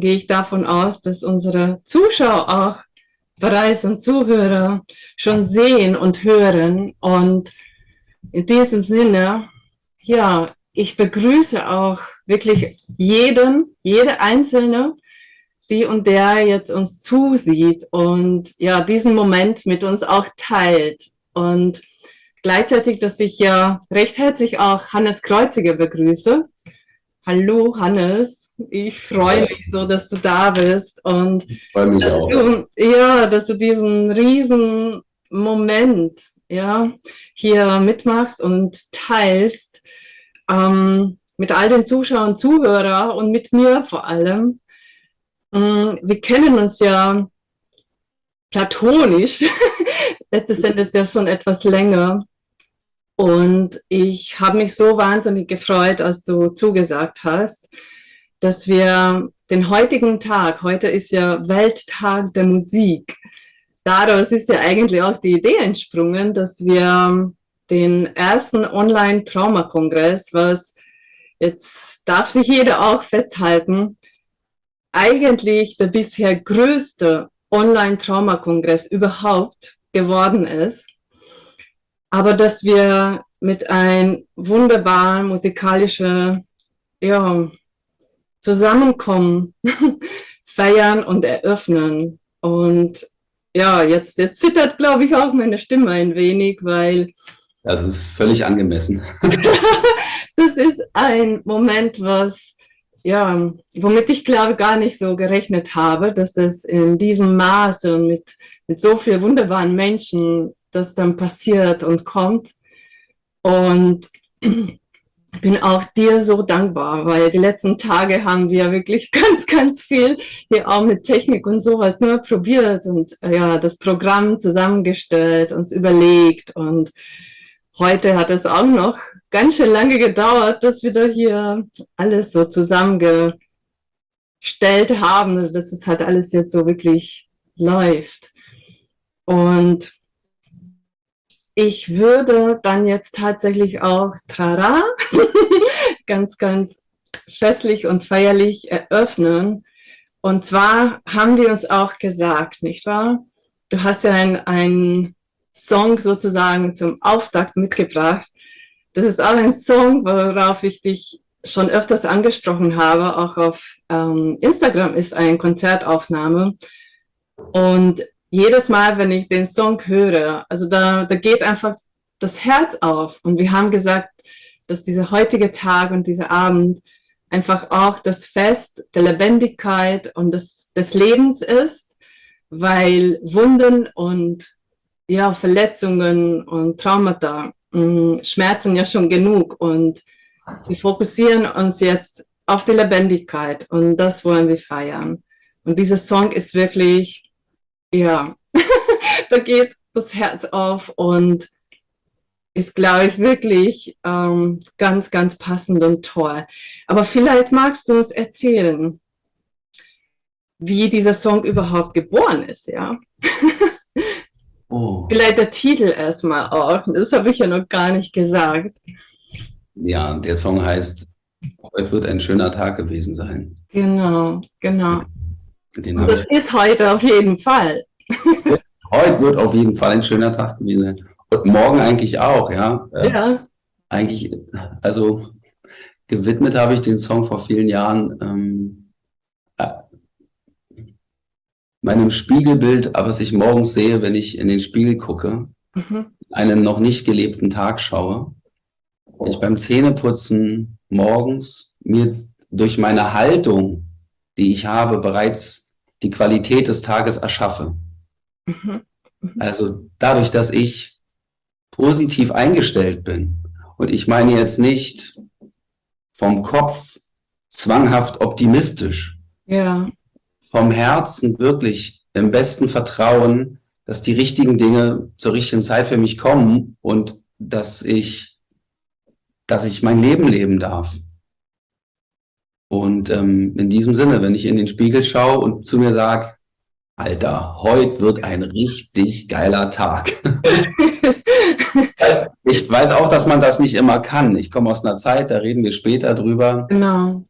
gehe ich davon aus, dass unsere Zuschauer auch bereits und Zuhörer schon sehen und hören. Und in diesem Sinne, ja, ich begrüße auch wirklich jeden, jede Einzelne, die und der jetzt uns zusieht und ja, diesen Moment mit uns auch teilt. Und gleichzeitig, dass ich ja recht herzlich auch Hannes Kreuziger begrüße. Hallo Hannes, ich freue mich so, dass du da bist und dass du, ja, dass du diesen riesen Moment ja, hier mitmachst und teilst ähm, mit all den Zuschauern, Zuhörern und mit mir vor allem. Ähm, wir kennen uns ja platonisch, letztes Endes ja schon etwas länger. Und ich habe mich so wahnsinnig gefreut, als du zugesagt hast, dass wir den heutigen Tag, heute ist ja Welttag der Musik, daraus ist ja eigentlich auch die Idee entsprungen, dass wir den ersten Online-Trauma-Kongress, was jetzt darf sich jeder auch festhalten, eigentlich der bisher größte Online-Trauma-Kongress überhaupt geworden ist. Aber dass wir mit einem wunderbaren musikalischen ja, Zusammenkommen feiern und eröffnen. Und ja, jetzt, jetzt zittert, glaube ich, auch meine Stimme ein wenig, weil... Das ist völlig angemessen. das ist ein Moment, was, ja, womit ich glaube gar nicht so gerechnet habe, dass es in diesem Maße und mit, mit so vielen wunderbaren Menschen das dann passiert und kommt. Und bin auch dir so dankbar, weil die letzten Tage haben wir wirklich ganz, ganz viel hier auch mit Technik und sowas nur probiert und ja, das Programm zusammengestellt, uns überlegt und heute hat es auch noch ganz schön lange gedauert, bis wir da hier alles so zusammengestellt haben, dass es halt alles jetzt so wirklich läuft. Und ich würde dann jetzt tatsächlich auch Trara ganz, ganz festlich und feierlich eröffnen. Und zwar haben wir uns auch gesagt, nicht wahr? Du hast ja einen Song sozusagen zum Auftakt mitgebracht. Das ist auch ein Song, worauf ich dich schon öfters angesprochen habe, auch auf ähm, Instagram ist eine Konzertaufnahme. Und jedes Mal, wenn ich den Song höre, also da, da geht einfach das Herz auf. Und wir haben gesagt, dass dieser heutige Tag und dieser Abend einfach auch das Fest der Lebendigkeit und des, des Lebens ist, weil Wunden und ja, Verletzungen und Traumata mh, mm, schmerzen ja schon genug und wir fokussieren uns jetzt auf die Lebendigkeit und das wollen wir feiern. Und dieser Song ist wirklich ja, da geht das Herz auf und ist, glaube ich, wirklich ähm, ganz, ganz passend und toll. Aber vielleicht magst du uns erzählen, wie dieser Song überhaupt geboren ist, ja? Oh. Vielleicht der Titel erstmal auch, das habe ich ja noch gar nicht gesagt. Ja, der Song heißt Heute wird ein schöner Tag gewesen sein. Genau, genau. Das ist heute auf jeden Fall. heute wird auf jeden Fall ein schöner Tag gewesen sein. Und morgen eigentlich auch, ja. Ja. Eigentlich, also gewidmet habe ich den Song vor vielen Jahren ähm, äh, meinem Spiegelbild, was ich morgens sehe, wenn ich in den Spiegel gucke, mhm. einem noch nicht gelebten Tag schaue. Ich beim Zähneputzen morgens mir durch meine Haltung, die ich habe, bereits die Qualität des Tages erschaffe. Mhm. Mhm. Also dadurch, dass ich positiv eingestellt bin und ich meine jetzt nicht vom Kopf zwanghaft optimistisch, ja. vom Herzen wirklich im besten Vertrauen, dass die richtigen Dinge zur richtigen Zeit für mich kommen und dass ich, dass ich mein Leben leben darf. Und ähm, in diesem Sinne, wenn ich in den Spiegel schaue und zu mir sage, Alter, heute wird ein richtig geiler Tag. ich weiß auch, dass man das nicht immer kann. Ich komme aus einer Zeit, da reden wir später drüber. Genau.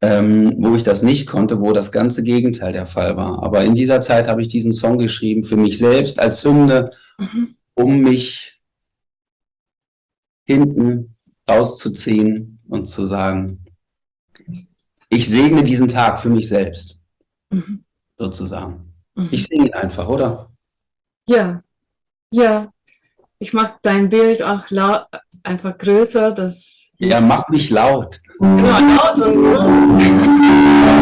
ähm, wo ich das nicht konnte, wo das ganze Gegenteil der Fall war. Aber in dieser Zeit habe ich diesen Song geschrieben für mich selbst als Hymne, mhm. um mich hinten rauszuziehen und zu sagen, ich segne diesen Tag für mich selbst, mhm. sozusagen. Mhm. Ich singe ihn einfach, oder? Ja, ja. Ich mache dein Bild auch einfach größer. Das ja, mach mich laut. Genau, laut und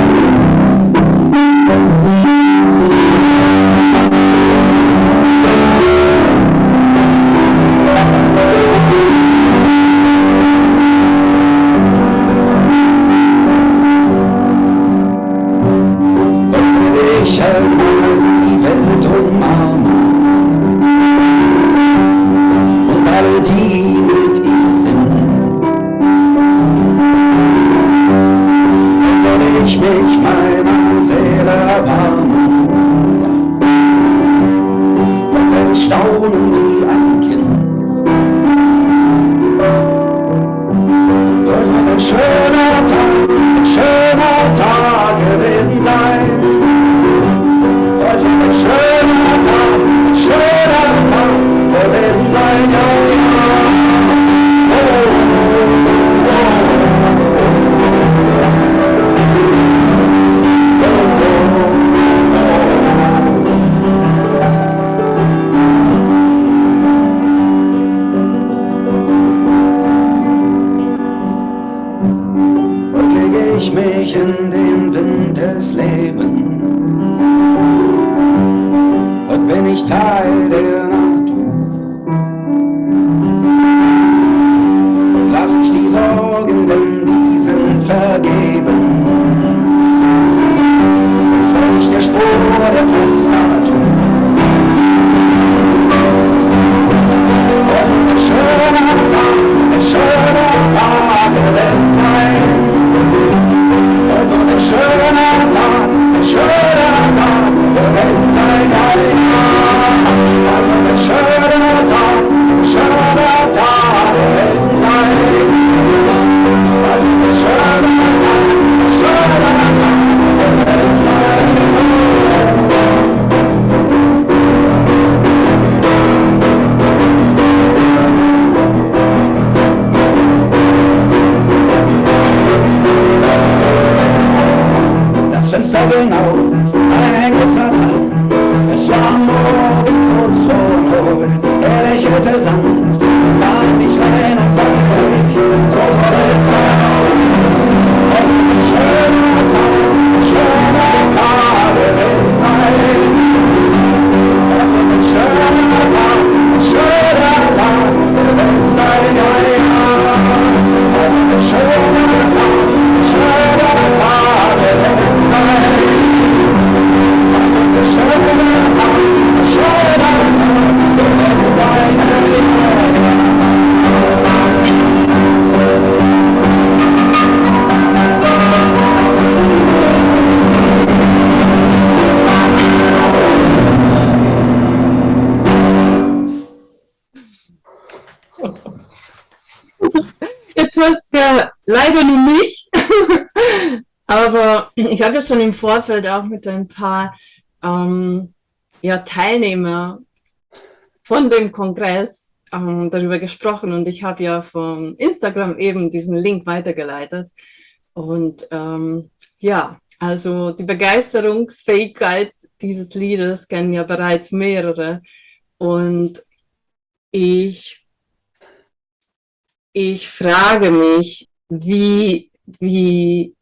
leider nur mich. Aber ich habe ja schon im Vorfeld auch mit ein paar ähm, ja, Teilnehmer von dem Kongress ähm, darüber gesprochen und ich habe ja von Instagram eben diesen Link weitergeleitet. Und ähm, ja, also die Begeisterungsfähigkeit dieses Liedes kennen ja bereits mehrere. Und ich, ich frage mich, wie, wie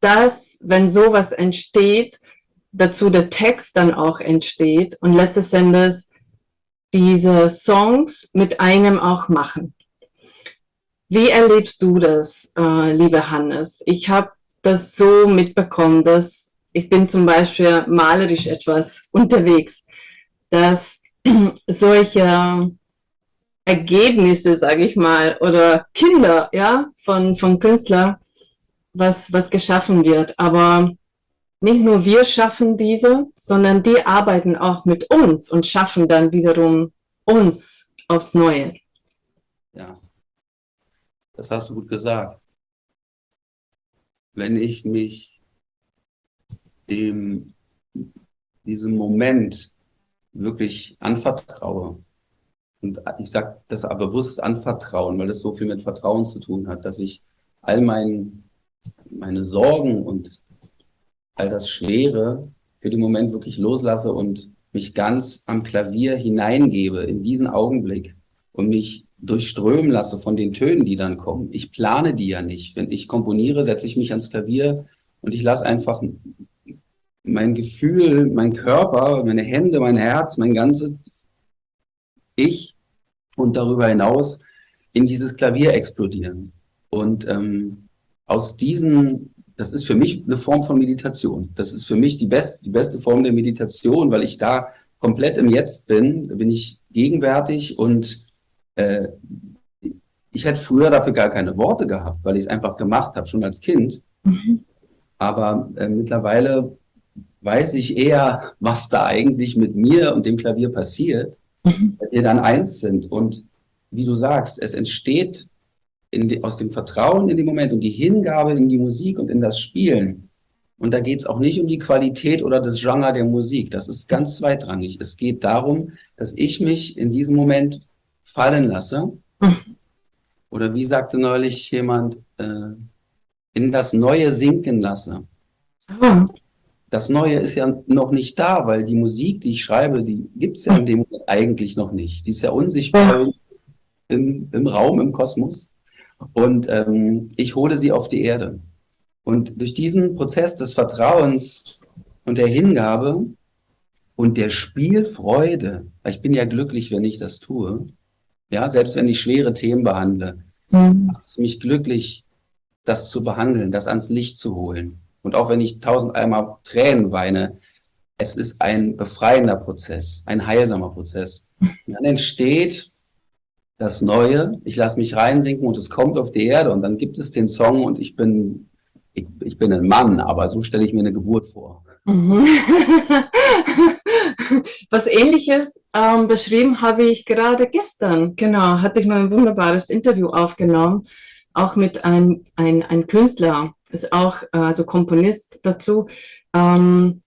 das, wenn sowas entsteht, dazu der Text dann auch entsteht und letztes Endes diese Songs mit einem auch machen. Wie erlebst du das, äh, liebe Hannes? Ich habe das so mitbekommen, dass ich bin zum Beispiel malerisch etwas unterwegs, dass solche Ergebnisse, sage ich mal, oder Kinder ja, von, von Künstlern, was, was geschaffen wird. Aber nicht nur wir schaffen diese, sondern die arbeiten auch mit uns und schaffen dann wiederum uns aufs Neue. Ja, das hast du gut gesagt. wenn ich mich dem, diesem Moment wirklich anvertraue. Und ich sage das aber bewusst anvertrauen, weil das so viel mit Vertrauen zu tun hat, dass ich all mein, meine Sorgen und all das Schwere für den Moment wirklich loslasse und mich ganz am Klavier hineingebe in diesen Augenblick und mich durchströmen lasse von den Tönen, die dann kommen. Ich plane die ja nicht. Wenn ich komponiere, setze ich mich ans Klavier und ich lasse einfach mein Gefühl, mein Körper, meine Hände, mein Herz, mein ganzes Ich und darüber hinaus in dieses Klavier explodieren. Und ähm, aus diesen, das ist für mich eine Form von Meditation. Das ist für mich die, best, die beste Form der Meditation, weil ich da komplett im Jetzt bin, da bin ich gegenwärtig und äh, ich hätte früher dafür gar keine Worte gehabt, weil ich es einfach gemacht habe, schon als Kind. Mhm. Aber äh, mittlerweile weiß ich eher, was da eigentlich mit mir und dem Klavier passiert, mhm. weil wir dann eins sind. Und wie du sagst, es entsteht die, aus dem Vertrauen in den Moment und die Hingabe in die Musik und in das Spielen. Und da geht es auch nicht um die Qualität oder das Genre der Musik. Das ist ganz zweitrangig. Es geht darum, dass ich mich in diesem Moment fallen lasse. Mhm. Oder wie sagte neulich jemand, äh, in das Neue sinken lasse. Mhm. Das Neue ist ja noch nicht da, weil die Musik, die ich schreibe, die gibt es ja in dem Moment eigentlich noch nicht. Die ist ja unsichtbar im, im Raum, im Kosmos. Und ähm, ich hole sie auf die Erde. Und durch diesen Prozess des Vertrauens und der Hingabe und der Spielfreude, weil ich bin ja glücklich, wenn ich das tue, ja, selbst wenn ich schwere Themen behandle, mhm. macht es mich glücklich, das zu behandeln, das ans Licht zu holen. Und auch wenn ich tausend einmal Tränen weine, es ist ein befreiender Prozess, ein heilsamer Prozess. Und dann entsteht das Neue, ich lasse mich reinsinken und es kommt auf die Erde und dann gibt es den Song und ich bin, ich, ich bin ein Mann, aber so stelle ich mir eine Geburt vor. Mhm. Was ähnliches ähm, beschrieben habe ich gerade gestern. Genau, hatte ich mal ein wunderbares Interview aufgenommen, auch mit einem ein, ein Künstler, ist auch äh, also Komponist dazu, ähm,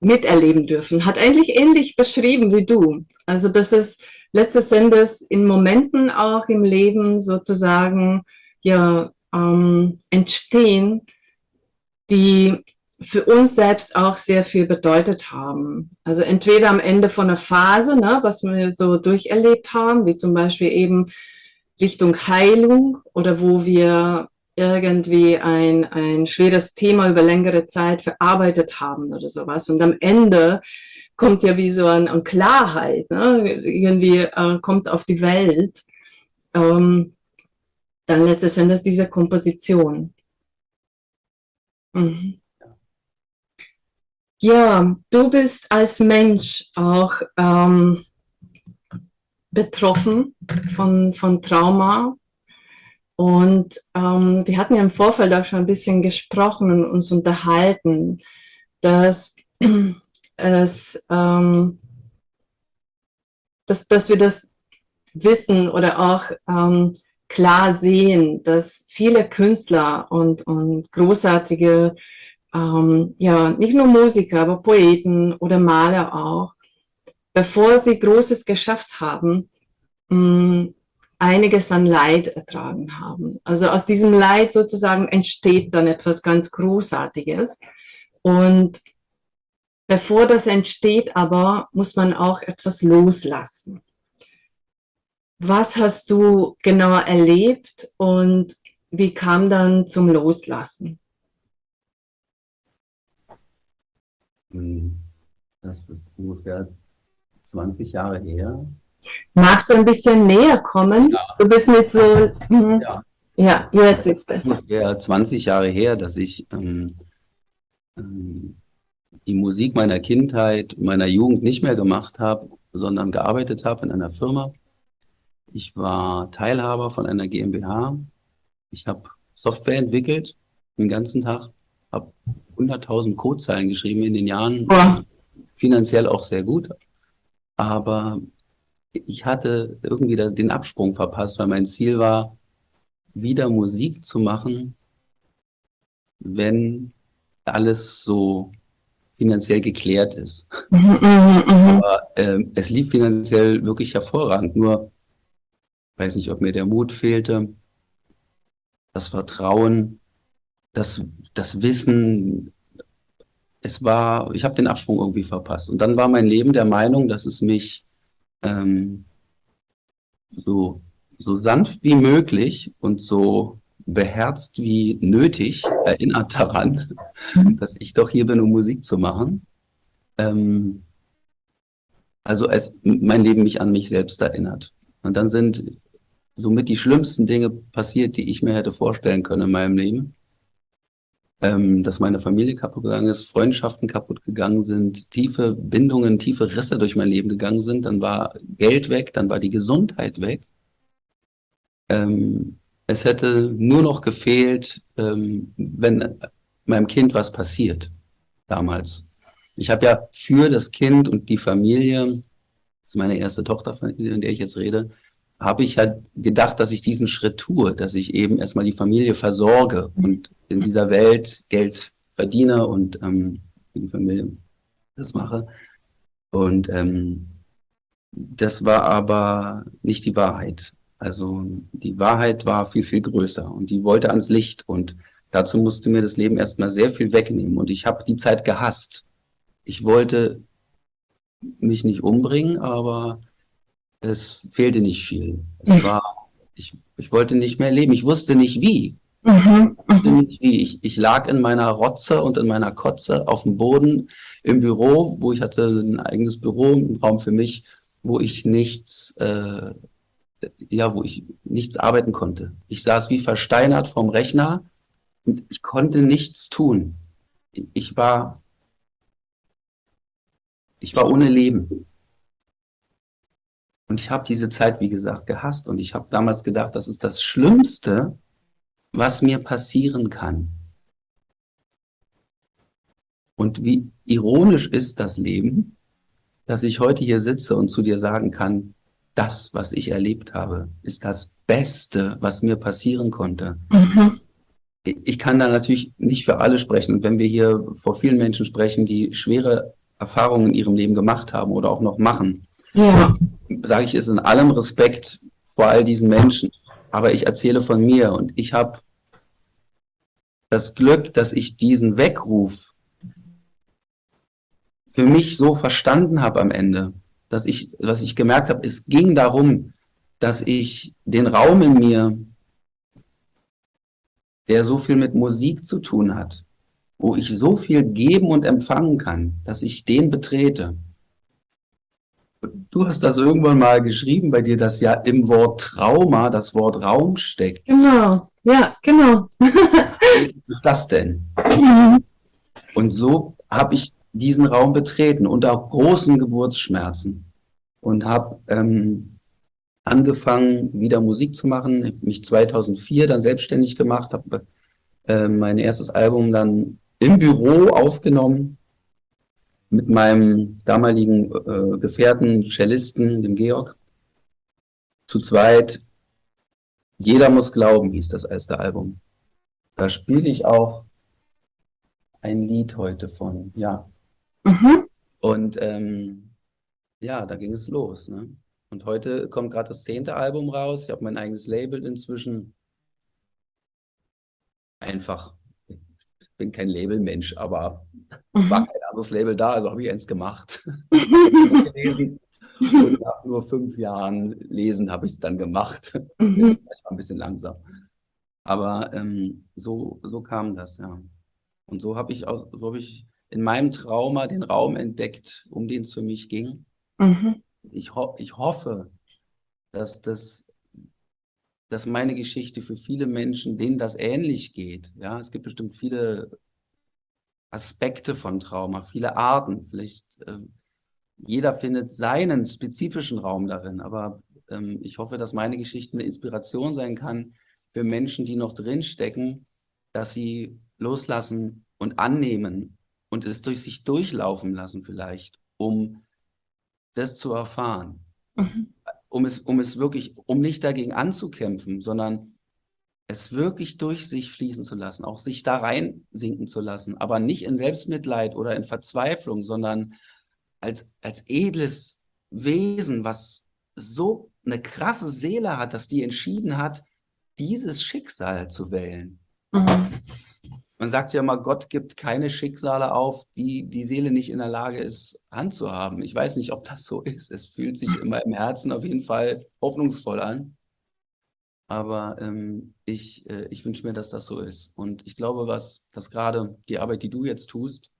miterleben dürfen. Hat eigentlich ähnlich beschrieben wie du. Also das ist letztes Endes in Momenten auch im Leben sozusagen ja ähm, entstehen, die für uns selbst auch sehr viel bedeutet haben. Also entweder am Ende von einer Phase, ne, was wir so durcherlebt haben, wie zum Beispiel eben Richtung Heilung oder wo wir irgendwie ein, ein schweres Thema über längere Zeit verarbeitet haben oder sowas. Und am Ende kommt ja wie so eine, eine Klarheit, ne? irgendwie äh, kommt auf die Welt. Ähm, dann lässt es Endes diese Komposition. Mhm. Ja, du bist als Mensch auch ähm, betroffen von, von Trauma. Und ähm, wir hatten ja im Vorfeld auch schon ein bisschen gesprochen und uns unterhalten, dass es, ähm, dass, dass wir das wissen oder auch ähm, klar sehen, dass viele Künstler und, und großartige ähm, ja, nicht nur Musiker, aber Poeten oder Maler auch, bevor sie Großes geschafft haben, mh, mm, einiges an Leid ertragen haben. Also aus diesem Leid sozusagen entsteht dann etwas ganz Großartiges. Und bevor das entsteht aber, muss man auch etwas loslassen. Was hast du genau erlebt und wie kam dann zum Loslassen? Hm, das ist ungefähr 20 Jahre her. Magst du ein bisschen näher kommen? Ja. Du bist nicht so... Hm. Ja. ja, jetzt ist besser. Ungefähr 20 Jahre her, dass ich ähm, ähm, die Musik meiner Kindheit, meiner Jugend nicht mehr gemacht habe, sondern gearbeitet habe in einer Firma. Ich war Teilhaber von einer GmbH. Ich habe Software entwickelt, den ganzen Tag, habe 100.000 Codezeilen geschrieben in den Jahren, ja. finanziell auch sehr gut. Aber ich hatte irgendwie den Absprung verpasst, weil mein Ziel war, wieder Musik zu machen, wenn alles so finanziell geklärt ist. Mhm, mhm, mhm. Aber äh, es lief finanziell wirklich hervorragend. Nur, weiß nicht, ob mir der Mut fehlte, das Vertrauen, das, das Wissen. Es war, ich habe den Absprung irgendwie verpasst. Und dann war mein Leben der Meinung, dass es mich ähm, so, so sanft wie möglich und so beherzt wie nötig erinnert daran, dass ich doch hier bin, um Musik zu machen. Ähm, also es mein Leben mich an mich selbst erinnert. Und dann sind somit die schlimmsten Dinge passiert, die ich mir hätte vorstellen können in meinem Leben. Ähm, dass meine Familie kaputt gegangen ist, Freundschaften kaputt gegangen sind, tiefe Bindungen, tiefe Risse durch mein Leben gegangen sind, dann war Geld weg, dann war die Gesundheit weg. Ähm, es hätte nur noch gefehlt, ähm, wenn meinem Kind was passiert damals. Ich habe ja für das Kind und die Familie, das ist meine erste Tochter, in der ich jetzt rede, habe ich halt gedacht, dass ich diesen Schritt tue, dass ich eben erstmal die Familie versorge und in dieser Welt Geld verdiene und ähm, die Familie das mache. Und ähm, das war aber nicht die Wahrheit. Also die Wahrheit war viel, viel größer und die wollte ans Licht und dazu musste mir das Leben erstmal sehr viel wegnehmen und ich habe die Zeit gehasst. Ich wollte mich nicht umbringen, aber es fehlte nicht viel. Es war, ich, ich wollte nicht mehr leben. Ich wusste nicht wie. Mhm. Ich, wie. Ich, ich lag in meiner Rotze und in meiner Kotze auf dem Boden im Büro, wo ich hatte ein eigenes Büro, einen Raum für mich, wo ich nichts äh, ja, wo ich nichts arbeiten konnte. Ich saß wie versteinert vorm Rechner und ich konnte nichts tun. Ich war, ich war ohne Leben. Und ich habe diese Zeit, wie gesagt, gehasst. Und ich habe damals gedacht, das ist das Schlimmste, was mir passieren kann. Und wie ironisch ist das Leben, dass ich heute hier sitze und zu dir sagen kann, das, was ich erlebt habe, ist das Beste, was mir passieren konnte. Mhm. Ich kann da natürlich nicht für alle sprechen. Und wenn wir hier vor vielen Menschen sprechen, die schwere Erfahrungen in ihrem Leben gemacht haben oder auch noch machen, ja. sage ich es in allem Respekt vor all diesen Menschen. Aber ich erzähle von mir und ich habe das Glück, dass ich diesen Weckruf für mich so verstanden habe am Ende dass ich, was ich gemerkt habe, es ging darum, dass ich den Raum in mir, der so viel mit Musik zu tun hat, wo ich so viel geben und empfangen kann, dass ich den betrete. Du hast das irgendwann mal geschrieben bei dir, dass ja im Wort Trauma das Wort Raum steckt. Genau, ja, genau. Was ist das denn? Mhm. Und so habe ich diesen Raum betreten unter großen Geburtsschmerzen und habe ähm, angefangen, wieder Musik zu machen. Mich 2004 dann selbstständig gemacht, habe äh, mein erstes Album dann im Büro aufgenommen mit meinem damaligen äh, Gefährten, Cellisten, dem Georg. Zu zweit. Jeder muss glauben, hieß das erste Album. Da spiele ich auch ein Lied heute von, ja. Mhm. Und ähm, ja, da ging es los. Ne? Und heute kommt gerade das zehnte Album raus. Ich habe mein eigenes Label inzwischen. Einfach. Ich bin kein Labelmensch, aber mhm. war anderes Label da, also habe ich eins gemacht. Und nach nur fünf Jahren Lesen habe ich es dann gemacht. Mhm. ein bisschen langsam. Aber ähm, so, so kam das, ja. Und so habe ich, so hab ich in meinem Trauma den Raum entdeckt, um den es für mich ging. Mhm. Ich, ho ich hoffe, dass, das, dass meine Geschichte für viele Menschen, denen das ähnlich geht, ja, es gibt bestimmt viele Aspekte von Trauma, viele Arten, vielleicht äh, jeder findet seinen spezifischen Raum darin, aber ähm, ich hoffe, dass meine Geschichte eine Inspiration sein kann für Menschen, die noch drinstecken, dass sie loslassen und annehmen und es durch sich durchlaufen lassen vielleicht, um das zu erfahren. Mhm. Um, es, um es wirklich, um nicht dagegen anzukämpfen, sondern es wirklich durch sich fließen zu lassen, auch sich da rein sinken zu lassen, aber nicht in Selbstmitleid oder in Verzweiflung, sondern als, als edles Wesen, was so eine krasse Seele hat, dass die entschieden hat, dieses Schicksal zu wählen. Mhm. Man sagt ja immer, Gott gibt keine Schicksale auf, die die Seele nicht in der Lage ist, handzuhaben. Ich weiß nicht, ob das so ist. Es fühlt sich immer im Herzen auf jeden Fall hoffnungsvoll an. Aber ähm, ich, äh, ich wünsche mir, dass das so ist. Und ich glaube, was, dass gerade die Arbeit, die du jetzt tust,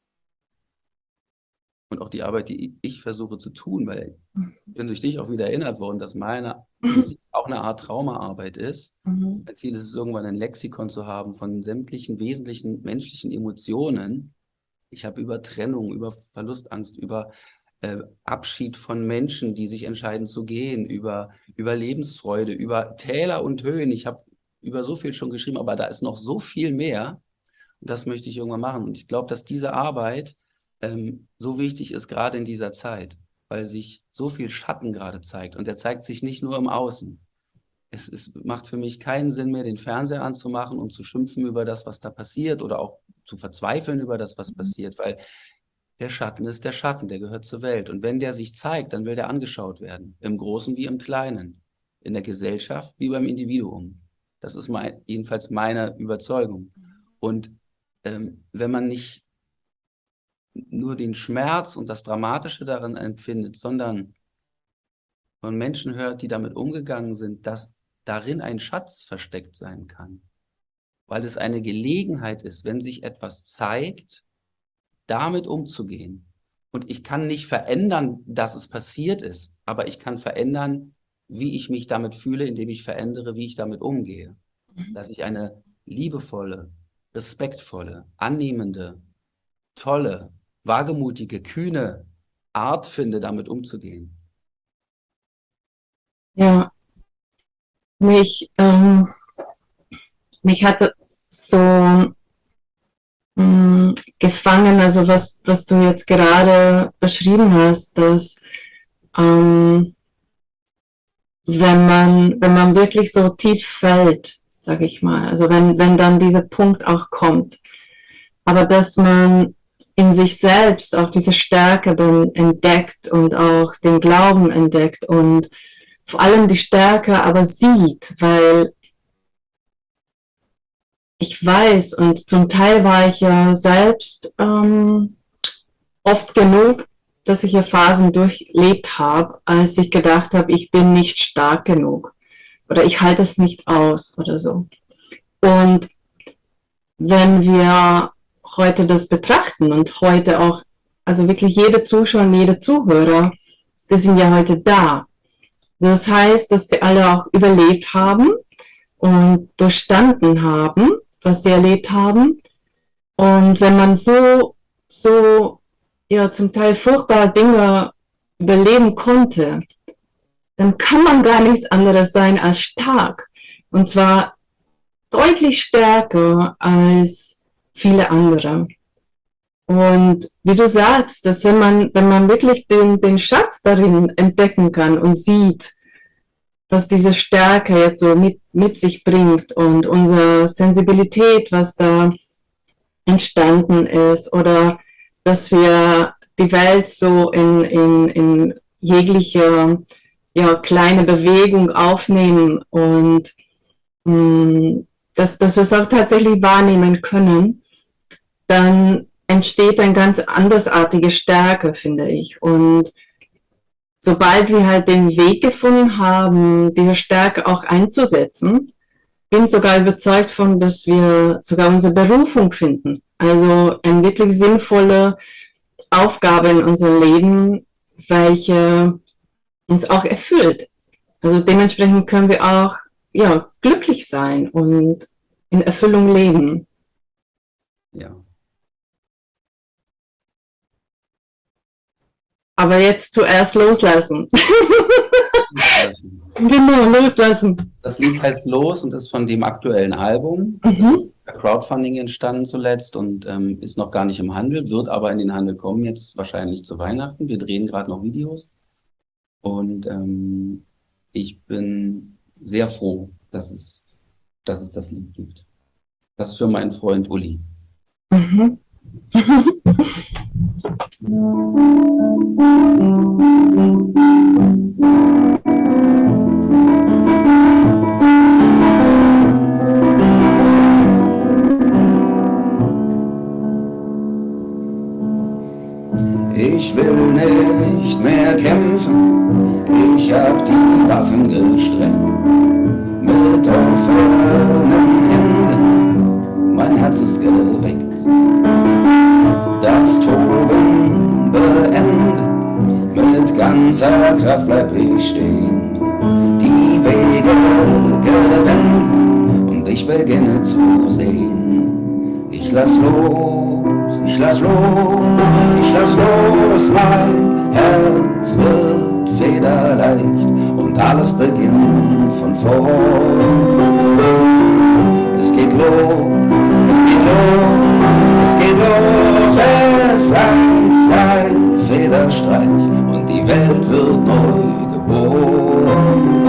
und auch die Arbeit, die ich versuche zu tun, weil ich bin durch dich auch wieder erinnert worden, dass meine auch eine Art Traumaarbeit ist. Mhm. Mein Ziel ist es, irgendwann ein Lexikon zu haben von sämtlichen wesentlichen menschlichen Emotionen. Ich habe über Trennung, über Verlustangst, über äh, Abschied von Menschen, die sich entscheiden zu gehen, über, über Lebensfreude, über Täler und Höhen. Ich habe über so viel schon geschrieben, aber da ist noch so viel mehr. Und das möchte ich irgendwann machen. Und ich glaube, dass diese Arbeit ähm, so wichtig ist, gerade in dieser Zeit, weil sich so viel Schatten gerade zeigt. Und der zeigt sich nicht nur im Außen. Es, es macht für mich keinen Sinn mehr, den Fernseher anzumachen und zu schimpfen über das, was da passiert oder auch zu verzweifeln über das, was mhm. passiert, weil der Schatten ist der Schatten, der gehört zur Welt. Und wenn der sich zeigt, dann will der angeschaut werden, im Großen wie im Kleinen, in der Gesellschaft wie beim Individuum. Das ist mein, jedenfalls meine Überzeugung. Und ähm, wenn man nicht nur den Schmerz und das Dramatische darin empfindet, sondern von Menschen hört, die damit umgegangen sind, dass darin ein Schatz versteckt sein kann. Weil es eine Gelegenheit ist, wenn sich etwas zeigt, damit umzugehen. Und ich kann nicht verändern, dass es passiert ist, aber ich kann verändern, wie ich mich damit fühle, indem ich verändere, wie ich damit umgehe. Mhm. Dass ich eine liebevolle, respektvolle, annehmende, tolle, wagemutige, kühne Art finde, damit umzugehen. Ja, mich, ähm, mich hatte so mh, mm, gefangen, also was, was du jetzt gerade beschrieben hast, dass ähm, wenn man, wenn man wirklich so tief fällt, sag ich mal, also wenn, wenn dann dieser Punkt auch kommt, aber dass man in sich selbst auch diese Stärke dann entdeckt und auch den Glauben entdeckt und vor allem die Stärke aber sieht, weil ich weiß und zum Teil war ich ja selbst ähm, oft genug, dass ich ja Phasen durchlebt habe, als ich gedacht habe, ich bin nicht stark genug oder ich halte es nicht aus oder so. Und wenn wir heute das betrachten und heute auch, also wirklich jede Zuschauer und jede Zuhörer, die sind ja heute da. Das heißt, dass sie alle auch überlebt haben und durchstanden haben, was sie erlebt haben. Und wenn man so, so, ja, zum Teil furchtbare Dinge überleben konnte, dann kann man gar nichts anderes sein als stark. Und zwar deutlich stärker als viele andere. Und wie du sagst, dass wenn man, wenn man wirklich den, den Schatz darin entdecken kann und sieht, was diese Stärke jetzt so mit, mit sich bringt und unsere Sensibilität, was da entstanden ist oder dass wir die Welt so in, in, in jegliche ja, kleine Bewegung aufnehmen und mh, mm, dass, dass wir es auch tatsächlich wahrnehmen können dann entsteht eine ganz andersartige Stärke, finde ich. Und sobald wir halt den Weg gefunden haben, diese Stärke auch einzusetzen, bin sogar überzeugt von, dass wir sogar unsere Berufung finden. Also eine wirklich sinnvolle Aufgabe in unserem Leben, welche uns auch erfüllt. Also dementsprechend können wir auch ja, glücklich sein und in Erfüllung leben. Ja. Aber jetzt zuerst loslassen. genau, loslassen. Das Lied heißt Los und ist von dem aktuellen Album. Mhm. Das ist Crowdfunding entstanden zuletzt und ähm, ist noch gar nicht im Handel, wird aber in den Handel kommen, jetzt wahrscheinlich zu Weihnachten. Wir drehen gerade noch Videos. Und ähm, ich bin sehr froh, dass es dass es das Lied gibt. Das für meinen Freund Uli. Mhm. Ich will nicht mehr kämpfen, ich hab die Waffen gestreckt. Mit offenen Händen, mein Herz ist geweckt. Das Toben beendet, mit ganzer Kraft bleib ich stehen. Die Wege gewendet und ich beginne zu sehen. Ich lass los, ich lass los, ich lass los, mein Herz wird federleicht und alles beginnt von vorn. Es geht los, es geht los, geht los, es Federstreich und die Welt wird neu geboren.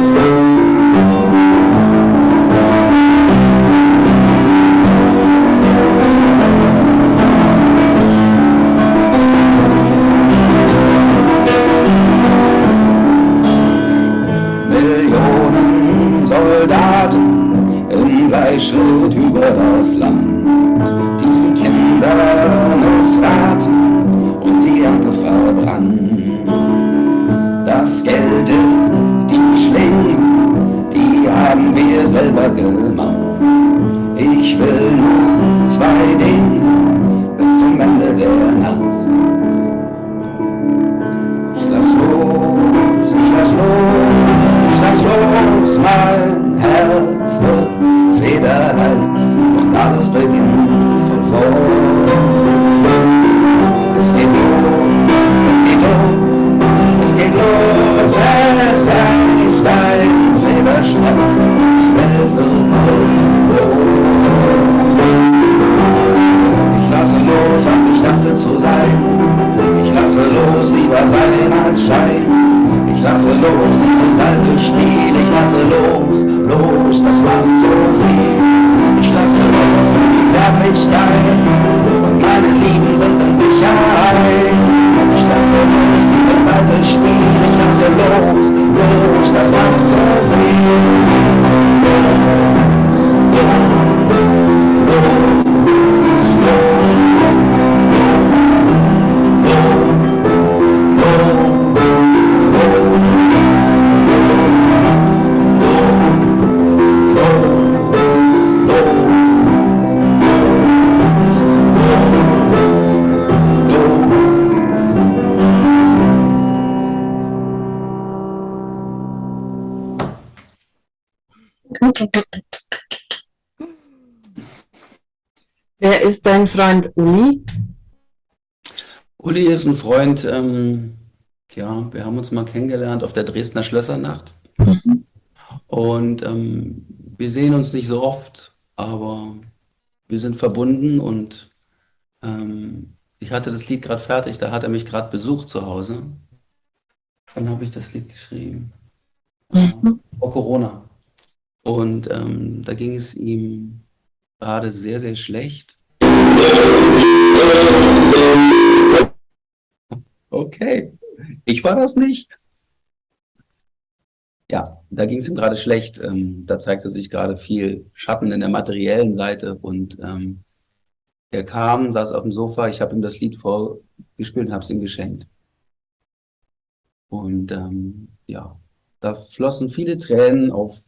Ist dein Freund Uli? Uli ist ein Freund, ähm, ja, wir haben uns mal kennengelernt auf der Dresdner Schlössernacht. Mhm. Und ähm, wir sehen uns nicht so oft, aber wir sind verbunden und ähm, ich hatte das Lied gerade fertig, da hat er mich gerade besucht zu Hause. Dann habe ich das Lied geschrieben. Mhm. Vor Corona. Und ähm, da ging es ihm gerade sehr, sehr schlecht. Okay, ich war das nicht. Ja, da ging es ihm gerade schlecht. Ähm, da zeigte sich gerade viel Schatten in der materiellen Seite und ähm, er kam, saß auf dem Sofa, ich habe ihm das Lied vorgespielt und habe es ihm geschenkt. Und ähm, ja, da flossen viele Tränen auf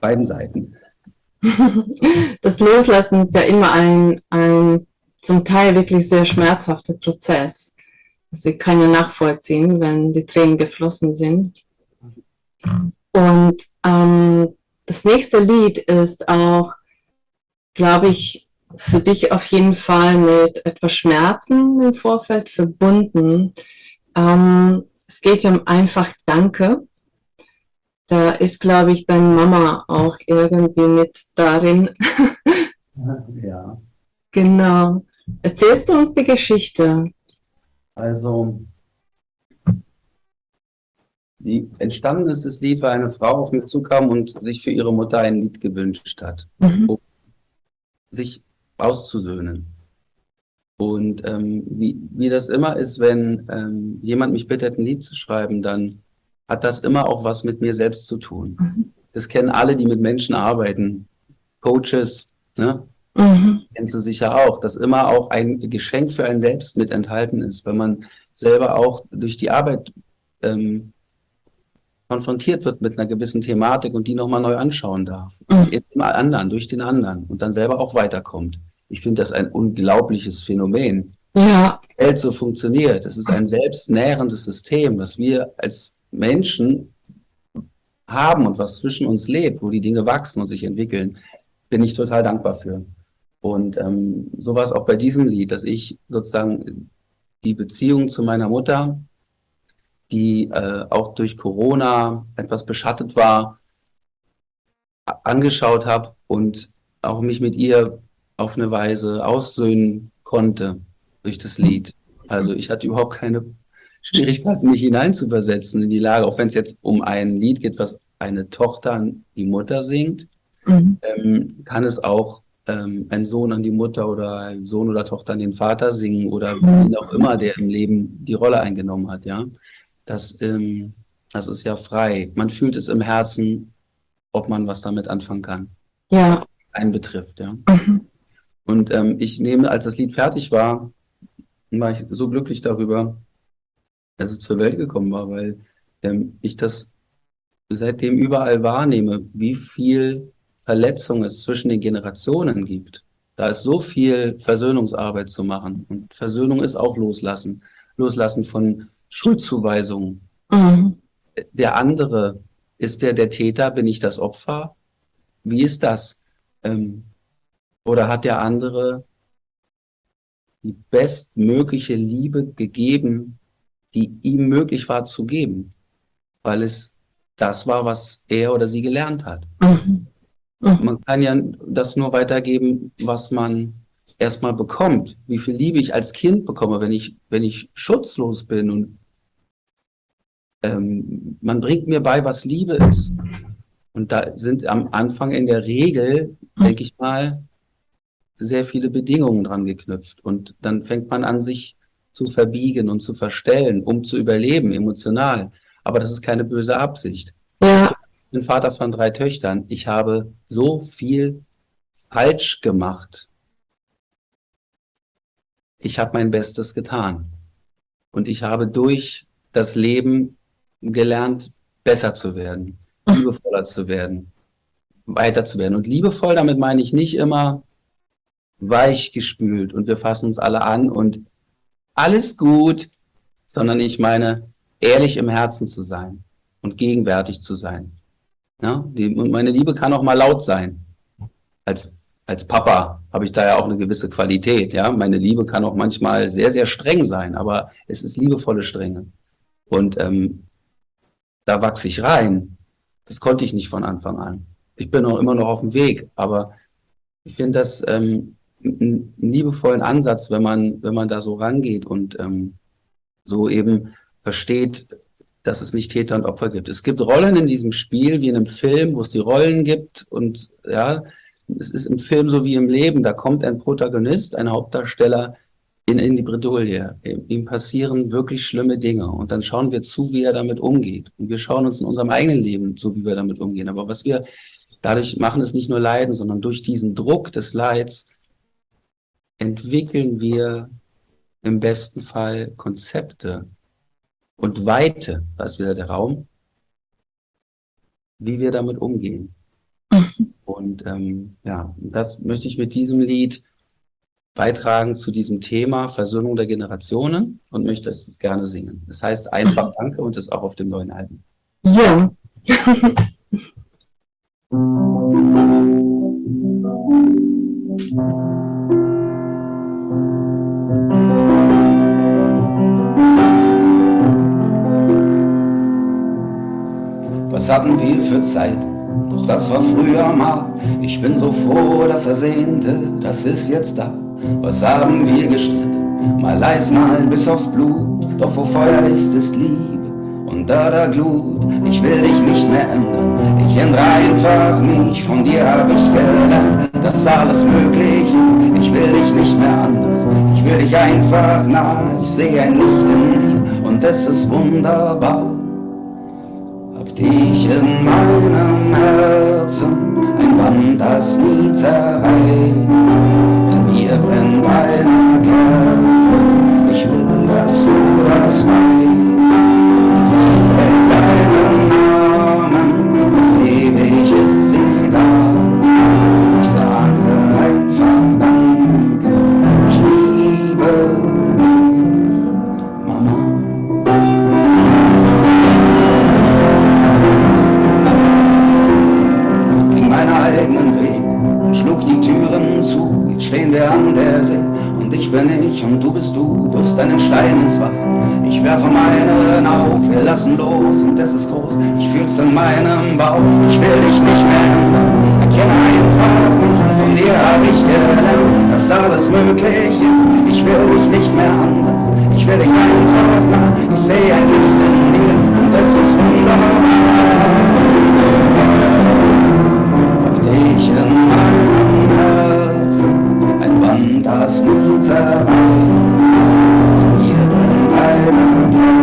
beiden Seiten. Das Loslassen ist ja immer ein, ein zum Teil wirklich sehr schmerzhafter Prozess. Also ich kann ja nachvollziehen, wenn die Tränen geflossen sind. Und ähm, das nächste Lied ist auch, glaube ich, für dich auf jeden Fall mit etwas Schmerzen im Vorfeld verbunden. Ähm, es geht ja um einfach Danke. Da ist, glaube ich, deine Mama auch irgendwie mit darin. Ja. Genau. Erzählst du uns die Geschichte? Also, Wie entstanden ist das Lied, weil eine Frau auf mich zukam und sich für ihre Mutter ein Lied gewünscht hat, mhm. um sich auszusöhnen. Und ähm, wie, wie das immer ist, wenn ähm, jemand mich bittet, ein Lied zu schreiben, dann hat das immer auch was mit mir selbst zu tun. Mhm. Das kennen alle, die mit Menschen arbeiten. Coaches, ne? Mhm. Kennst du sicher auch, dass immer auch ein Geschenk für einen selbst mit enthalten ist, wenn man selber auch durch die Arbeit ähm, konfrontiert wird mit einer gewissen Thematik und die nochmal neu anschauen darf. Mhm. Im anderen, durch den anderen und dann selber auch weiterkommt. Ich finde das ein unglaubliches Phänomen. Ja. Die Welt so funktioniert. Es ist ein selbstnährendes System, das wir als Menschen haben und was zwischen uns lebt, wo die Dinge wachsen und sich entwickeln, bin ich total dankbar für. Und ähm, so war es auch bei diesem Lied, dass ich sozusagen die Beziehung zu meiner Mutter, die äh, auch durch Corona etwas beschattet war, angeschaut habe und auch mich mit ihr auf eine Weise aussöhnen konnte durch das Lied. Also ich hatte überhaupt keine Schwierigkeiten, mich hineinzuversetzen in die Lage, auch wenn es jetzt um ein Lied geht, was eine Tochter an die Mutter singt, mhm. ähm, kann es auch ähm, ein Sohn an die Mutter oder ein Sohn oder Tochter an den Vater singen oder mhm. wie auch immer, der im Leben die Rolle eingenommen hat, ja. Das, ähm, das ist ja frei. Man fühlt es im Herzen, ob man was damit anfangen kann. Ja. Einen betrifft, ja. Mhm. Und ähm, ich nehme, als das Lied fertig war, war ich so glücklich darüber, dass es zur Welt gekommen war, weil ähm, ich das seitdem überall wahrnehme, wie viel Verletzung es zwischen den Generationen gibt. Da ist so viel Versöhnungsarbeit zu machen. Und Versöhnung ist auch Loslassen. Loslassen von Schuldzuweisungen. Mhm. Der andere, ist der der Täter? Bin ich das Opfer? Wie ist das? Ähm, oder hat der andere die bestmögliche Liebe gegeben, die ihm möglich war zu geben, weil es das war, was er oder sie gelernt hat. Mhm. Mhm. Man kann ja das nur weitergeben, was man erstmal bekommt. Wie viel Liebe ich als Kind bekomme, wenn ich, wenn ich schutzlos bin und ähm, man bringt mir bei, was Liebe ist. Und da sind am Anfang in der Regel, denke ich mal, sehr viele Bedingungen dran geknüpft. Und dann fängt man an, sich zu verbiegen und zu verstellen, um zu überleben, emotional. Aber das ist keine böse Absicht. Ja. Ich bin Vater von drei Töchtern. Ich habe so viel falsch gemacht. Ich habe mein Bestes getan. Und ich habe durch das Leben gelernt, besser zu werden, liebevoller zu werden, weiter zu werden. Und liebevoll, damit meine ich nicht immer weich gespült und wir fassen uns alle an und alles gut, sondern ich meine, ehrlich im Herzen zu sein und gegenwärtig zu sein. Ja, die, meine Liebe kann auch mal laut sein. Als, als Papa habe ich da ja auch eine gewisse Qualität. Ja, meine Liebe kann auch manchmal sehr, sehr streng sein, aber es ist liebevolle Strenge. Und ähm, da wachse ich rein. Das konnte ich nicht von Anfang an. Ich bin auch immer noch auf dem Weg, aber ich finde das ähm, einen liebevollen Ansatz, wenn man, wenn man da so rangeht und ähm, so eben versteht, dass es nicht Täter und Opfer gibt. Es gibt Rollen in diesem Spiel, wie in einem Film, wo es die Rollen gibt und ja, es ist im Film so wie im Leben, da kommt ein Protagonist, ein Hauptdarsteller in, in die Bredouille. Ihm passieren wirklich schlimme Dinge und dann schauen wir zu, wie er damit umgeht. Und wir schauen uns in unserem eigenen Leben zu, wie wir damit umgehen. Aber was wir dadurch machen, ist nicht nur Leiden, sondern durch diesen Druck des Leids entwickeln wir im besten Fall Konzepte und Weite, ist wieder der Raum, wie wir damit umgehen. Mhm. Und ähm, ja, das möchte ich mit diesem Lied beitragen zu diesem Thema Versöhnung der Generationen und möchte es gerne singen. Das heißt einfach Danke und ist auch auf dem neuen Album. Ja. hatten wir für Zeit? Doch das war früher mal. Ich bin so froh, dass er sehnte, das ist jetzt da. Was haben wir gestritten? Mal leis, mal bis aufs Blut. Doch wo Feuer ist, ist Liebe. unter der Glut. Ich will dich nicht mehr ändern, ich ändere einfach mich. Von dir hab ich gelernt, dass alles möglich ist. Ich will dich nicht mehr anders, ich will dich einfach nah. Ich sehe ein Licht in dir und es ist wunderbar. Dich in meinem Herzen, ein Band, das nie zerreißt. In mir brennt eine Kerze, ich will, dass du das weißt. Stein ins Wasser. Ich werfe meinen auf, wir lassen los und es ist groß. Ich fühl's in meinem Bauch, ich will dich nicht mehr ändern. Erkenne einfach nicht, von dir hab ich gelernt, dass alles möglich ist. Ich will dich nicht mehr anders, ich will dich einfach nah. Ich sehe ein Licht in dir und es ist wunderbar. Hab dich in meinem Herzen, ein Band, das nie zerreißt. Wow.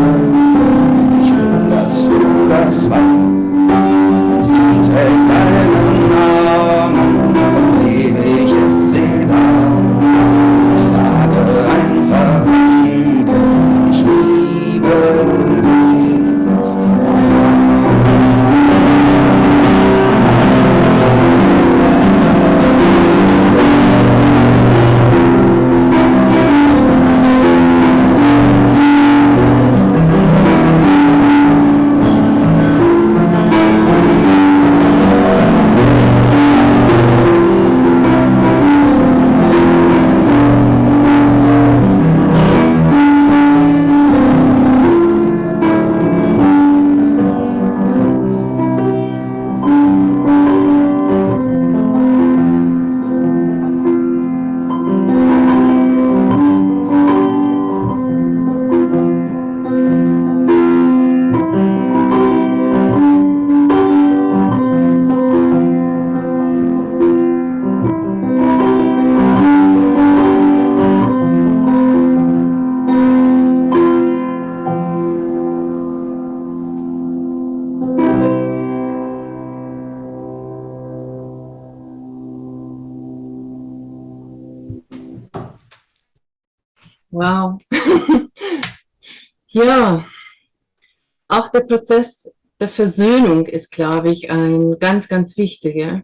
Prozess der Versöhnung ist, glaube ich, ein ganz, ganz wichtiger.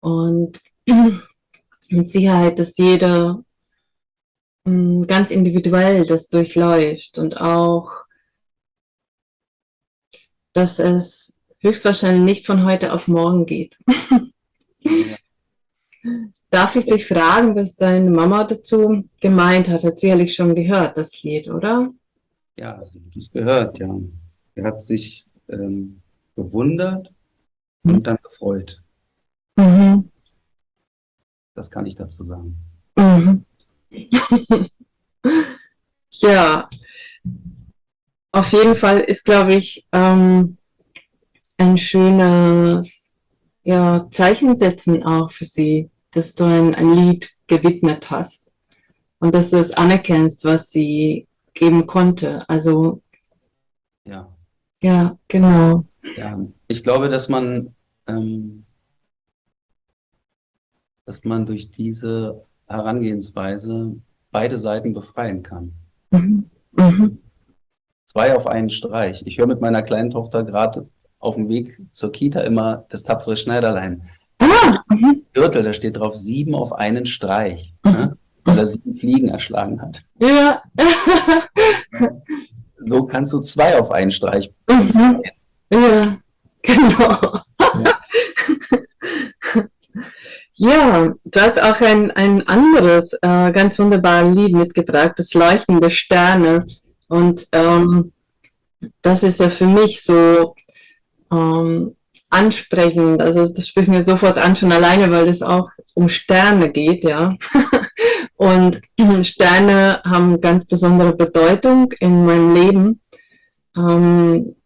Und mit Sicherheit, dass jeder hm, ganz individuell das durchläuft und auch, dass es höchstwahrscheinlich nicht von heute auf morgen geht. Darf ich dich fragen, was deine Mama dazu gemeint hat? Hat sicherlich schon gehört, das Lied, oder? Ja, sie hat es gehört, ja. Er hat sich ähm, gewundert mhm. und dann gefreut. Mhm. Das kann ich dazu sagen. Mhm. ja, auf jeden Fall ist, glaube ich, ähm, ein schönes ja, Zeichen setzen auch für sie dass du ein, ein Lied gewidmet hast und dass du es anerkennst, was sie geben konnte. Also ja, ja, genau. Ja, ich glaube, dass man, ähm, dass man durch diese Herangehensweise beide Seiten befreien kann. Mhm. Mhm. Zwei auf einen Streich. Ich höre mit meiner kleinen Tochter gerade auf dem Weg zur Kita immer das tapfere Schneiderlein. Ah, mhm. Gürtel, da steht drauf sieben auf einen Streich, mhm. ne? weil er sieben Fliegen erschlagen hat. Ja. so kannst du zwei auf einen Streich. Mhm. Ja, genau. Ja. du hast auch ein, ein anderes äh, ganz wunderbares Lied mitgebracht, das Leuchten der Sterne. Und ähm, das ist ja für mich so ähm, ansprechend. Also das spricht mir sofort an, schon alleine, weil es auch um Sterne geht, ja. Und Sterne haben ganz besondere Bedeutung in meinem Leben. Ähm,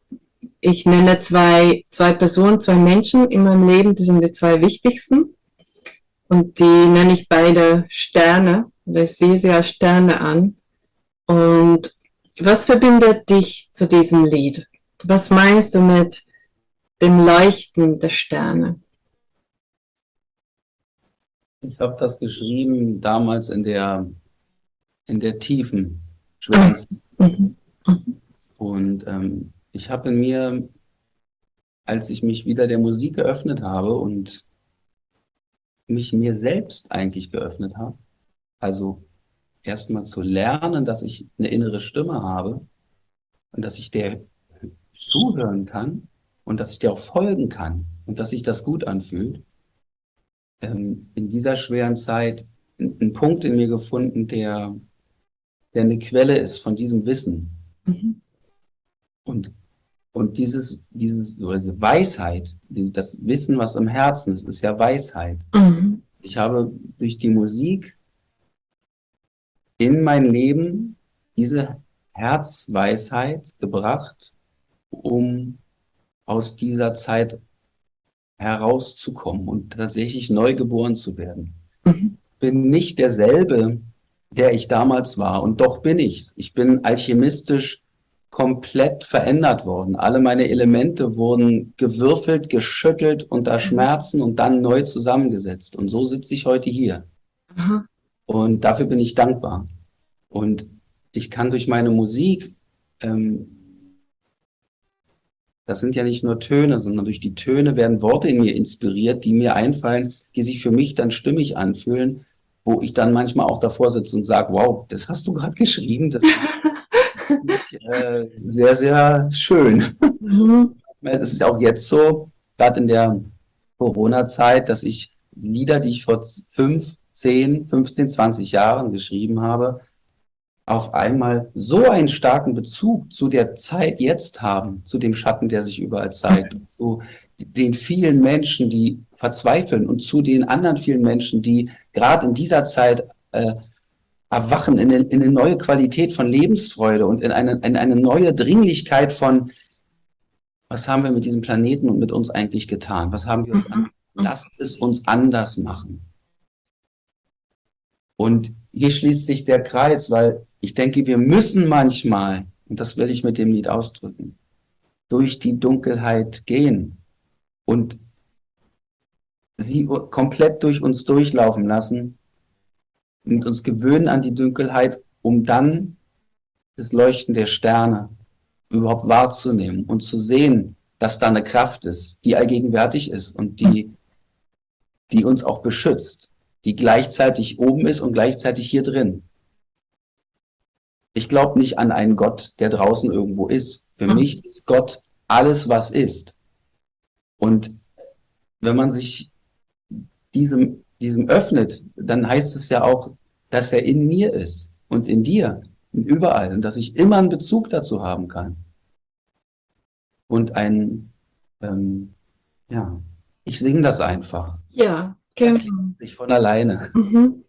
ich nenne zwei, zwei Personen, zwei Menschen in meinem Leben, die sind die zwei wichtigsten. Und die nenne ich beide Sterne, ich sehe sie als Sterne an. Und was verbindet dich zu diesem Lied? Was meinst du mit dem Leuchten der Sterne? Ich habe das geschrieben damals in der, in der tiefen Schwänze. Mhm. Und ähm, ich habe in mir, als ich mich wieder der Musik geöffnet habe und mich mir selbst eigentlich geöffnet habe, also erstmal zu lernen, dass ich eine innere Stimme habe und dass ich der zuhören kann und dass ich dir auch folgen kann und dass sich das gut anfühlt. Ähm, in dieser schweren Zeit einen Punkt in mir gefunden, der, der eine Quelle ist von diesem Wissen. Mhm. Und, und dieses, dieses, diese Weisheit, das Wissen, was im Herzen ist, ist ja Weisheit. Mhm. Ich habe durch die Musik in mein Leben diese Herzweisheit gebracht, um aus dieser Zeit herauszukommen und tatsächlich neu geboren zu werden. Mhm. Bin nicht derselbe, der ich damals war und doch bin ich's. Ich bin alchemistisch komplett verändert worden. Alle meine Elemente wurden gewürfelt, geschüttelt unter mhm. Schmerzen und dann neu zusammengesetzt. Und so sitze ich heute hier. Mhm. Und dafür bin ich dankbar. Und ich kann durch meine Musik, ähm, das sind ja nicht nur Töne, sondern durch die Töne werden Worte in mir inspiriert, die mir einfallen, die sich für mich dann stimmig anfühlen, wo ich dann manchmal auch davor sitze und sage, wow, das hast du gerade geschrieben, das ist äh, sehr, sehr schön. Mhm. Es ist auch jetzt so, gerade in der Corona-Zeit, dass ich Lieder, die ich vor fünf, zehn, 15, 20 Jahren geschrieben habe, auf einmal so einen starken Bezug zu der Zeit jetzt haben, zu dem Schatten, der sich überall zeigt, zu den vielen Menschen, die verzweifeln und zu den anderen vielen Menschen, die gerade in dieser Zeit äh, erwachen in, in, eine neue Qualität von Lebensfreude und in eine, in eine neue Dringlichkeit von, was haben wir mit diesem Planeten und mit uns eigentlich getan? Was haben wir uns mhm. an? Lasst es uns anders machen. Und hier schließt sich der Kreis, weil ich denke, wir müssen manchmal, und das will ich mit dem Lied ausdrücken, durch die Dunkelheit gehen und sie komplett durch uns durchlaufen lassen und uns gewöhnen an die Dunkelheit, um dann das Leuchten der Sterne überhaupt wahrzunehmen und zu sehen, dass da eine Kraft ist, die allgegenwärtig ist und die, die uns auch beschützt die gleichzeitig oben ist und gleichzeitig hier drin. Ich glaube nicht an einen Gott, der draußen irgendwo ist. Für mhm. mich ist Gott alles, was ist. Und wenn man sich diesem, diesem öffnet, dann heißt es ja auch, dass er in mir ist und in dir und überall und dass ich immer einen Bezug dazu haben kann. Und ein, ähm, ja, ich singe das einfach. Ja, Genau. Das sich von alleine. Mhm.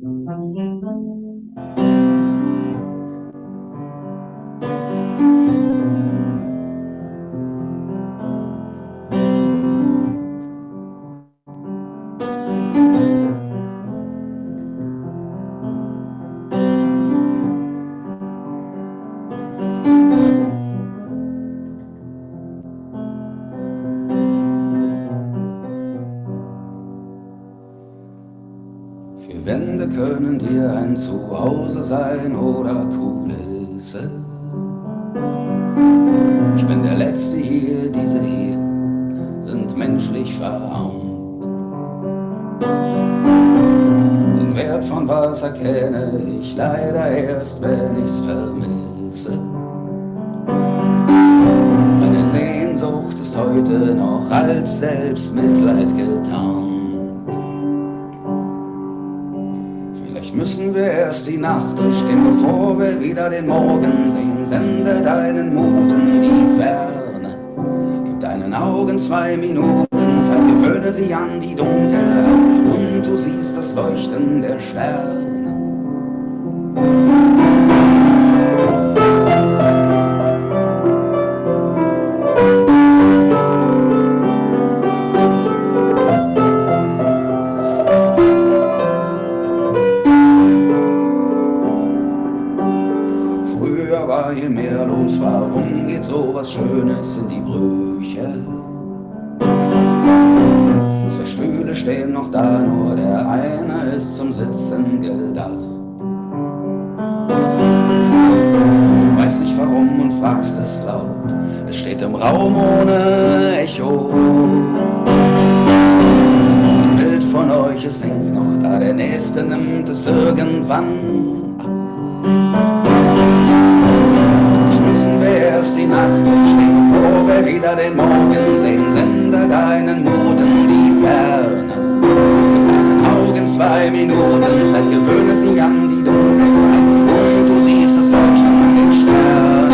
감사합니다. Können dir ein Zuhause sein oder Kulisse. Ich bin der Letzte hier, diese hier sind menschlich verarmt. Den Wert von was erkenne ich leider erst, wenn ich's vermisse. Meine Sehnsucht ist heute noch als Selbstmitleid getan. Müssen wir erst die Nacht durchstehen, bevor wir wieder den Morgen sehen. Sende deinen Mut in die Ferne, gib deinen Augen zwei Minuten Zeit. Gewöhne sie an die Dunkelheit und du siehst das Leuchten der Sterne. Stehen noch da, nur der eine ist zum Sitzen gedacht. Du weißt nicht warum und fragst es laut. Es steht im Raum ohne Echo. Ein Bild von euch, es hängt noch da, der nächste nimmt es irgendwann erst die Nacht und stehen vor, wer wieder den Morgen sehen, sende deinen Noten zwei Minuten Zeit, gewöhne sie an die Dunkelheit und du siehst es leuchten an den Sternen.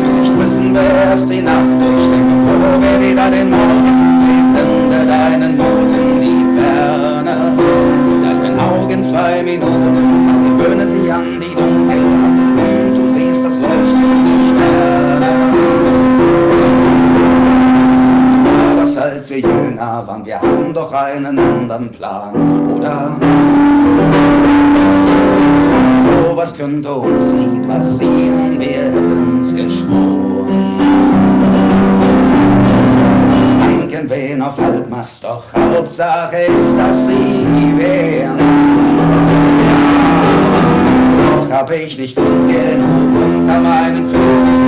Vielleicht müssen wir erst die Nacht durchstehen, bevor wir wieder den Morgen sehen, sende deinen Noten die Ferne. Mit deinen Augen zwei Minuten als wir jünger waren, wir hatten doch einen anderen Plan, oder? So was könnte uns nie passieren, wir hätten's geschworen. Danken wen auf Halbmast, doch Hauptsache ist, dass sie wären. Doch hab ich nicht gut genug unter meinen Füßen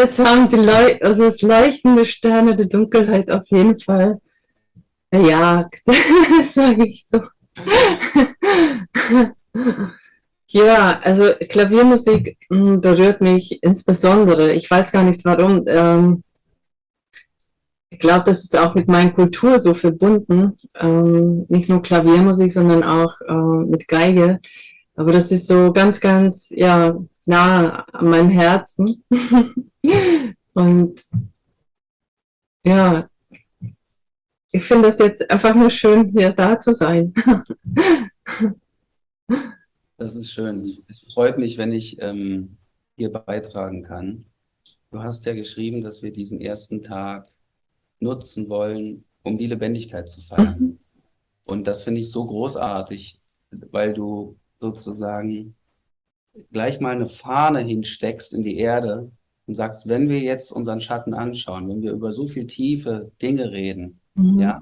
jetzt haben die Leu also das Leuchten der Sterne der Dunkelheit auf jeden Fall erjagt, sage ich so. ja, also Klaviermusik hm, berührt mich insbesondere. Ich weiß gar nicht warum. Ähm, ich glaube, das ist auch mit meiner Kultur so verbunden. Ähm, nicht nur Klaviermusik, sondern auch äh, mit Geige. Aber das ist so ganz, ganz ja, nah an meinem Herzen. Und ja, ich finde es jetzt einfach nur schön, hier da zu sein. Das ist schön. Es freut mich, wenn ich ähm, hier beitragen kann. Du hast ja geschrieben, dass wir diesen ersten Tag nutzen wollen, um die Lebendigkeit zu feiern. Mhm. Und das finde ich so großartig, weil du sozusagen gleich mal eine Fahne hinsteckst in die Erde und sagst, wenn wir jetzt unseren Schatten anschauen, wenn wir über so viel tiefe Dinge reden, mhm. ja,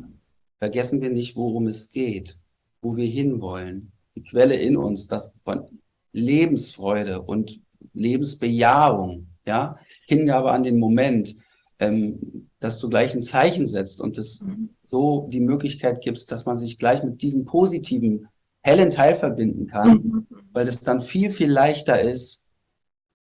vergessen wir nicht, worum es geht, wo wir hinwollen. Die Quelle in uns, das von Lebensfreude und Lebensbejahung, ja, Hingabe an den Moment, ähm, dass du gleich ein Zeichen setzt und es mhm. so die Möglichkeit gibst, dass man sich gleich mit diesem positiven, hellen Teil verbinden kann, mhm. weil es dann viel, viel leichter ist,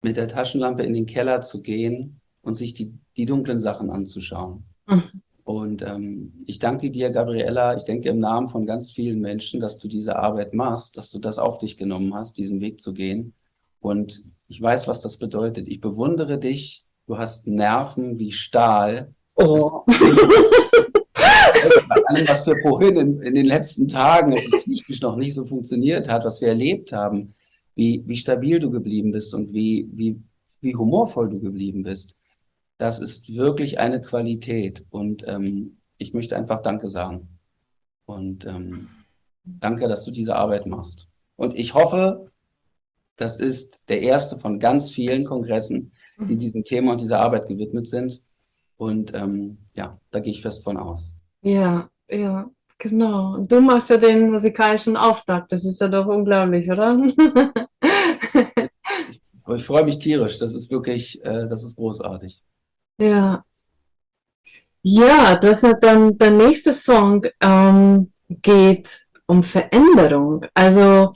mit der Taschenlampe in den Keller zu gehen und sich die, die dunklen Sachen anzuschauen. Mhm. Und ähm, ich danke dir, Gabriella, ich denke im Namen von ganz vielen Menschen, dass du diese Arbeit machst, dass du das auf dich genommen hast, diesen Weg zu gehen. Und ich weiß, was das bedeutet. Ich bewundere dich. Du hast Nerven wie Stahl. Oh. allem, was wir vorhin in, in, den letzten Tagen, als es technisch noch nicht so funktioniert hat, was wir erlebt haben, wie, wie stabil du geblieben bist und wie, wie, wie humorvoll du geblieben bist. Das ist wirklich eine Qualität und ähm, ich möchte einfach Danke sagen. Und ähm, danke, dass du diese Arbeit machst. Und ich hoffe, das ist der erste von ganz vielen Kongressen, die mhm. diesem Thema und dieser Arbeit gewidmet sind. Und ähm, ja, da gehe ich fest von aus. Ja, ja, genau. Du machst ja den musikalischen Auftakt. Das ist ja doch unglaublich, oder? ich freue mich tierisch. Das ist wirklich, äh, das ist großartig. Ja. Ja, das ist dann der nächste Song ähm, geht um Veränderung. Also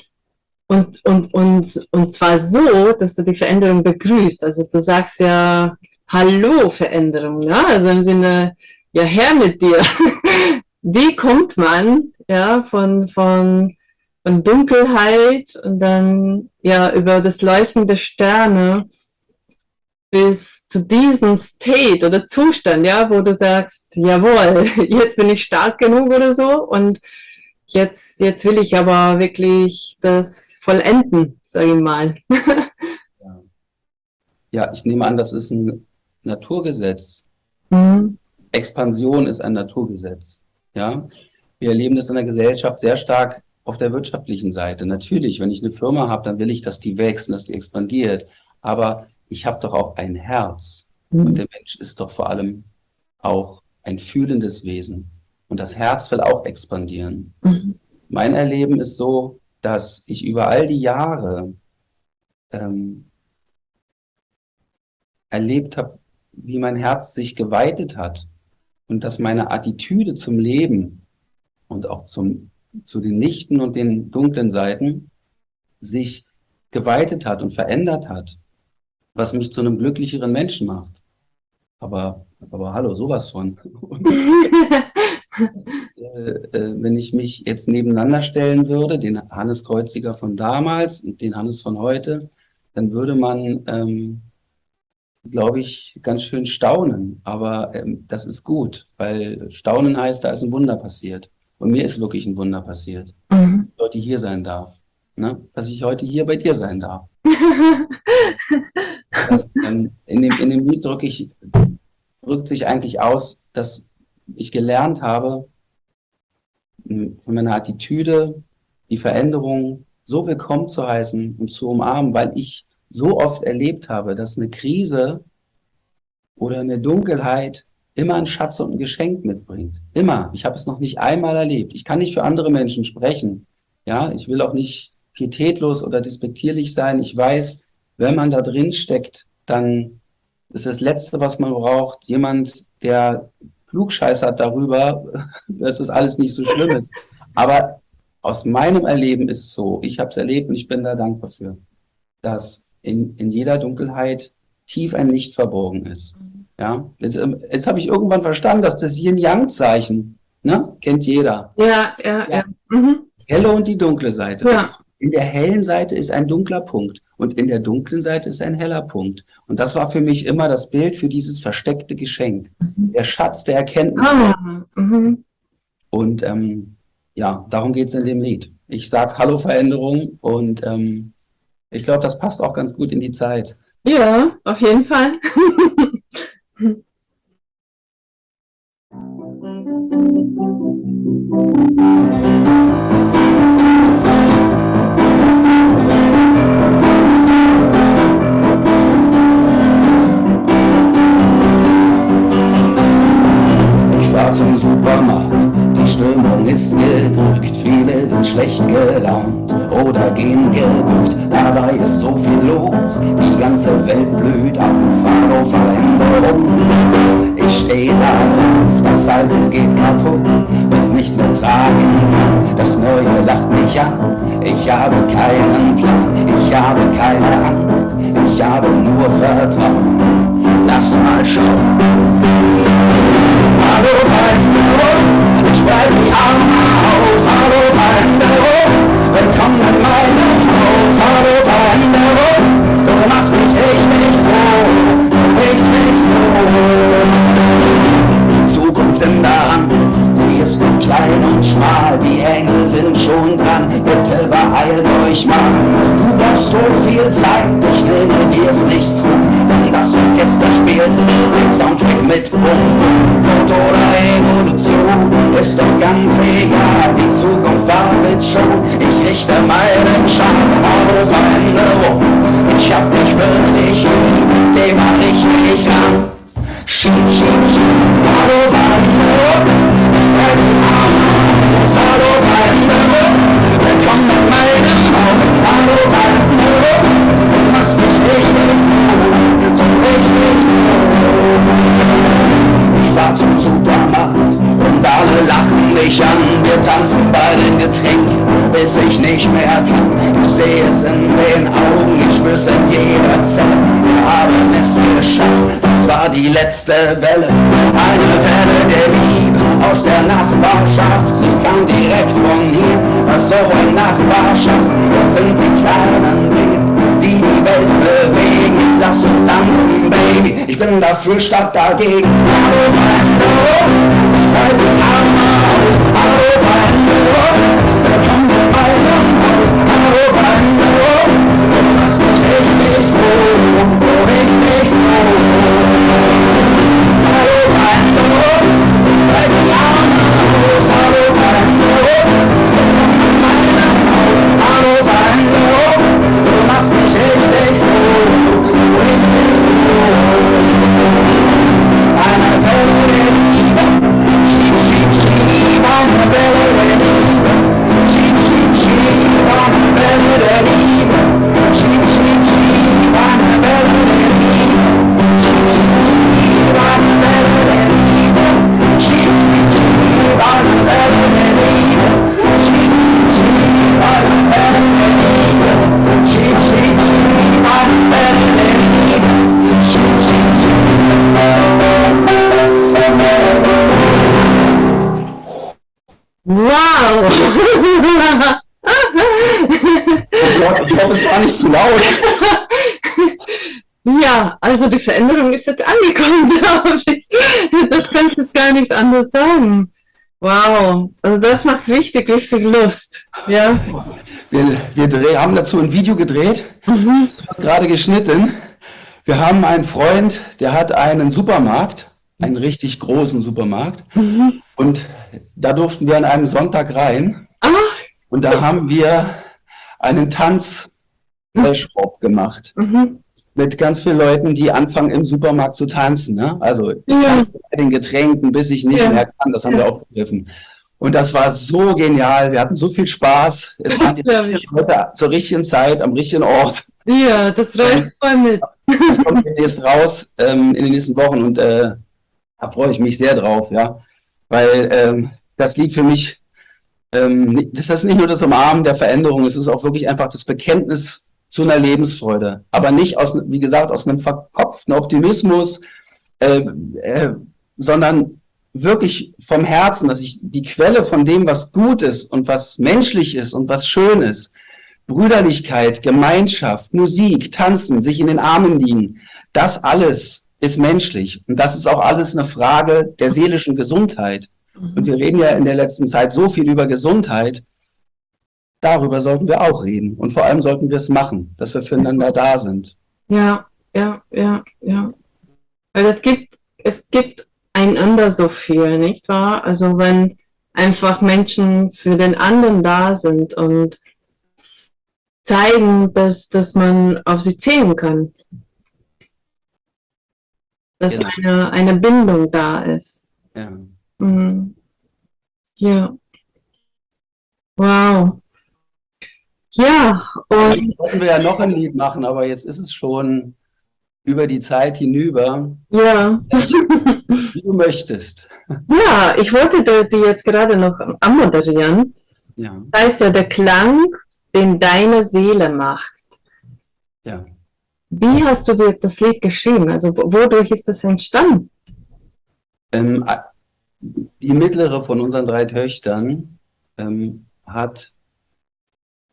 und, und, und, und zwar so, dass du die Veränderung begrüßt. Also du sagst ja Hallo Veränderung, ja? also im Sinne, ja her mit dir. Wie kommt man ja von, von, von Dunkelheit und dann ja über das Leuchten der Sterne bis zu diesem State oder Zustand, ja, wo du sagst, jawohl, jetzt bin ich stark genug oder so und jetzt, jetzt will ich aber wirklich das vollenden, sage ich mal. ja. ja. ich nehme an, das ist ein Naturgesetz. Mhm. Expansion ist ein Naturgesetz. Ja, wir erleben das in der Gesellschaft sehr stark auf der wirtschaftlichen Seite. Natürlich, wenn ich eine Firma habe, dann will ich, dass die wächst und dass die expandiert. Aber ich habe doch auch ein Herz. Mhm. Und der Mensch ist doch vor allem auch ein fühlendes Wesen. Und das Herz will auch expandieren. Mhm. Mein Erleben ist so, dass ich über all die Jahre ähm, erlebt habe, wie mein Herz sich geweitet hat und dass meine Attitüde zum Leben und auch zum, zu den lichten und den dunklen Seiten sich geweitet hat und verändert hat, was mich zu einem glücklicheren Menschen macht. Aber, aber hallo, sowas von. äh, äh, wenn ich mich jetzt nebeneinander stellen würde, den Hannes Kreuziger von damals und den Hannes von heute, dann würde man, ähm, glaube ich, ganz schön staunen. Aber ähm, das ist gut, weil staunen heißt, da ist ein Wunder passiert. Und mir ist wirklich ein Wunder passiert, mhm. dass ich heute hier sein darf. Ne? Dass ich heute hier bei dir sein darf. das, ähm, in, dem, in dem Lied drücke ich, drückt sich eigentlich aus, dass ich gelernt habe, von meiner Attitüde, die Veränderung so willkommen zu heißen und zu umarmen, weil ich so oft erlebt habe, dass eine Krise oder eine Dunkelheit immer einen Schatz und ein Geschenk mitbringt. Immer. Ich habe es noch nicht einmal erlebt. Ich kann nicht für andere Menschen sprechen. Ja, ich will auch nicht pietätlos oder despektierlich sein. Ich weiß, wenn man da drin steckt, dann ist das Letzte, was man braucht, jemand, der klugscheißert darüber, dass das alles nicht so schlimm ist. Aber aus meinem Erleben ist es so, ich habe es erlebt und ich bin da dankbar für, dass in, in jeder Dunkelheit tief ein Licht verborgen ist. Ja, jetzt, ähm, jetzt habe ich irgendwann verstanden, dass das Yin-Yang-Zeichen, ne, kennt jeder. Ja, ja, ja. ja. Mhm. Helle und die dunkle Seite. Ja. In der hellen Seite ist ein dunkler Punkt und in der dunklen Seite ist ein heller Punkt. Und das war für mich immer das Bild für dieses versteckte Geschenk. Mhm. Der Schatz der Erkenntnis. Ah, mhm. Und ähm, ja, darum geht es in dem Lied. Ich sag Hallo Veränderung und ähm, ich glaube, das passt auch ganz gut in die Zeit. Ja, auf jeden Fall. Ich fahr zum Supermarkt, die Stimmung ist gedrückt, viele sind schlecht gelaunt oder gehen gebückt, dabei ist so viel los, die ganze Welt blüht auf, Hallo Veränderung. Ich steh da drauf, das Alte geht kaputt, wenn's nicht mehr tragen kann, das Neue lacht mich an. Ich habe keinen Plan, ich habe keine Angst, ich habe nur Vertrauen. Lass mal schauen. Hallo Veränderung, ich bleib aus. Hallo Veränderung, willkommen in meinem Haus. Hallo Veränderung, du machst mich richtig froh, richtig froh. Die Zukunft in der Hand, sie ist noch klein und schmal. Die Engel sind schon dran, bitte beeilt euch mal. Du brauchst so viel Zeit, ich nehme dir's nicht krumm, denn das Orchester spielt letzte Welle. Eine Welle der Liebe aus der Nachbarschaft. Sie kam direkt von hier, was so eine Nachbarschaft. Das sind die kleinen Dinge, die die Welt bewegen. Jetzt lass uns tanzen, Baby. Ich bin dafür statt dagegen. Zu laut. Ja, also die Veränderung ist jetzt angekommen, glaube ich. Das kannst du gar nicht anders sagen. Wow, also das macht richtig, richtig Lust. Ja, Wir, wir dreh, haben dazu ein Video gedreht, wird gerade geschnitten. Wir haben einen Freund, der hat einen Supermarkt, einen richtig großen Supermarkt. Und da durften wir an einem Sonntag rein. ach, Und da haben wir einen Tanz-Workshop gemacht. mhm. Mit ganz vielen Leuten, die anfangen im Supermarkt zu tanzen. Ne? Also Ja. bei den Getränken, bis ich nicht Ja. mehr kann. Das haben Ja. wir aufgegriffen. Und das war so genial. Wir hatten so viel Spaß. Es waren die Leute zur richtigen Zeit, am richtigen Ort. ja, das reicht voll mit. Das kommt demnächst raus ähm, in den nächsten Wochen und äh, da freue ich mich sehr drauf, ja. Weil ähm, das liegt für mich, ähm, das ist nicht nur das Umarmen der Veränderung, es ist auch wirklich einfach das Bekenntnis zu einer Lebensfreude. Aber nicht aus, wie gesagt, aus einem verkopften Optimismus, äh, äh, sondern wirklich vom Herzen, dass ich die Quelle von dem, was gut ist und was menschlich ist und was schön ist, Brüderlichkeit, Gemeinschaft, Musik, Tanzen, sich in den Armen liegen, das alles ist menschlich. Und das ist auch alles eine Frage der seelischen Gesundheit. Und wir reden ja in der letzten Zeit so viel über Gesundheit. Darüber sollten wir auch reden. Und vor allem sollten wir es machen, dass wir füreinander da sind. Ja, ja. ja, ja. Weil es gibt, es gibt einander so viel, nicht wahr? Also wenn einfach Menschen für den anderen da sind und zeigen, dass, dass man auf sie zählen kann. Dass ja. eine, eine Bindung da ist. Ja. Mhm. Ja. Wow. Ja, und. Wollten wir ja noch ein Lied machen, aber jetzt ist es schon über die Zeit hinüber. Ja. Wie du möchtest. Ja, ich wollte die jetzt gerade noch anmoderieren. Ja. Das heißt ja der Klang, den deine Seele macht. Ja. Wie hast du dir das Lied geschrieben? Also wodurch ist das entstanden? Ähm, die mittlere von unseren drei Töchtern ähm, hat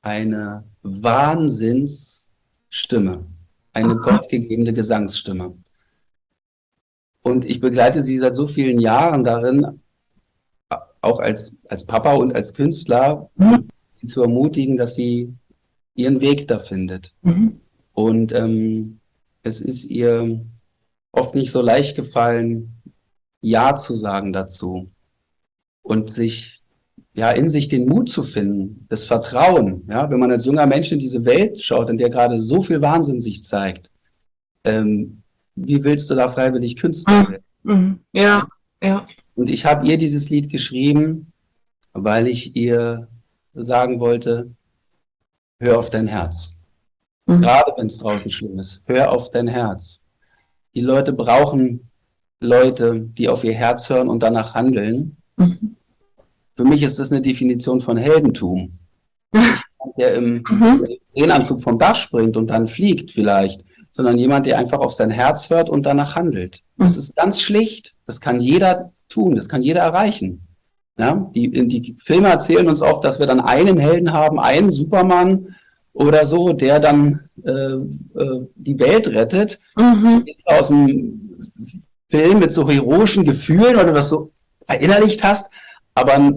eine Wahnsinnsstimme, eine gottgegebene Gesangsstimme. Und ich begleite sie seit so vielen Jahren darin, auch als, als Papa und als Künstler, mhm. sie zu ermutigen, dass sie ihren Weg da findet. Mhm. Und ähm, es ist ihr oft nicht so leicht gefallen, Ja zu sagen dazu und sich ja, in sich den Mut zu finden, das Vertrauen, ja, wenn man als junger Mensch in diese Welt schaut, in der gerade so viel Wahnsinn sich zeigt, ähm, wie willst du da freiwillig Künstler werden? Mhm. Ja, ja. Und ich habe ihr dieses Lied geschrieben, weil ich ihr sagen wollte, hör auf dein Herz. Mhm. Gerade wenn es draußen schlimm ist, hör auf dein Herz. Die Leute brauchen Leute, die auf ihr Herz hören und danach handeln. Mhm. Für mich ist das eine Definition von Heldentum. der im mhm. vom Dach springt und dann fliegt vielleicht, sondern jemand, der einfach auf sein Herz hört und danach handelt. Das mhm. ist ganz schlicht. Das kann jeder tun. Das kann jeder erreichen. Ja, die, die Filme erzählen uns oft, dass wir dann einen Helden haben, einen Superman oder so, der dann äh, äh, die Welt rettet. Mhm. Aus dem Film mit so heroischen Gefühlen, weil du das so verinnerlicht hast. Aber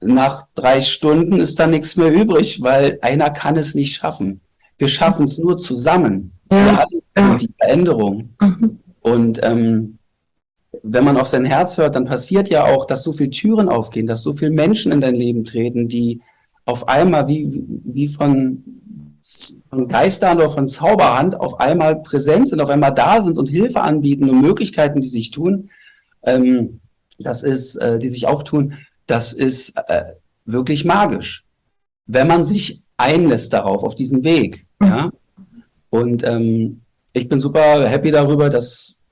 nach drei Stunden ist da nichts mehr übrig, weil einer kann es nicht schaffen. Wir schaffen es nur zusammen. Ja. Sind die Veränderung. Mhm. Und ähm, wenn man auf sein Herz hört, dann passiert ja auch, dass so viele Türen aufgehen, dass so viele Menschen in dein Leben treten, die auf einmal wie, wie von, von Geistern oder von Zauberhand auf einmal präsent sind, auf einmal da sind und Hilfe anbieten und Möglichkeiten, die sich tun, ähm, das ist, äh, die sich auftun, das ist äh, wirklich magisch, wenn man sich einlässt darauf, auf diesen Weg. Ja? Und ähm, ich bin super happy darüber, dass,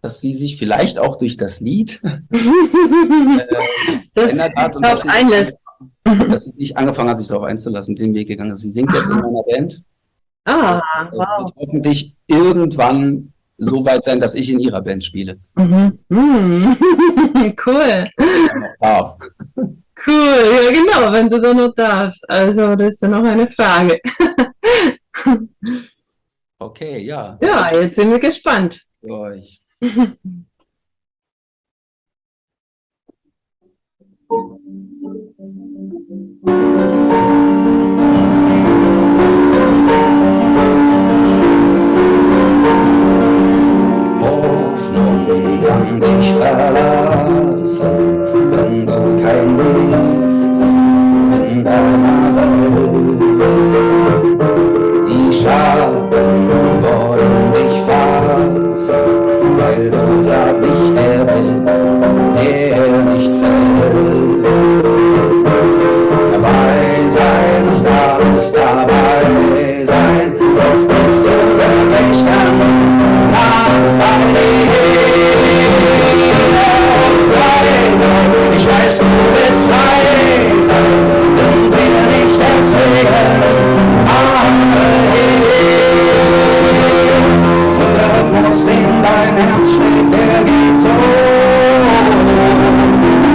dass sie sich vielleicht auch durch das Lied äh, verändert hat und dass sie, einlässt. dass sie sich angefangen hat, sich darauf einzulassen, den Weg gegangen ist. Sie singt jetzt in meiner Band. Ah, wow. Und hoffentlich irgendwann so weit sein, dass ich in ihrer Band spiele. Mhm. Mhm. cool. Ja, cool, ja genau, wenn du da noch darfst. Also das ist ja noch eine Frage. okay, ja. Ja, jetzt sind wir gespannt. Für euch. kann dich verlassen, wenn du kein Licht in deiner Welt. Die bist, du bist frei, sind wir nicht deswegen arme Und der Rhythmus, den dein Herz schlägt, der geht so.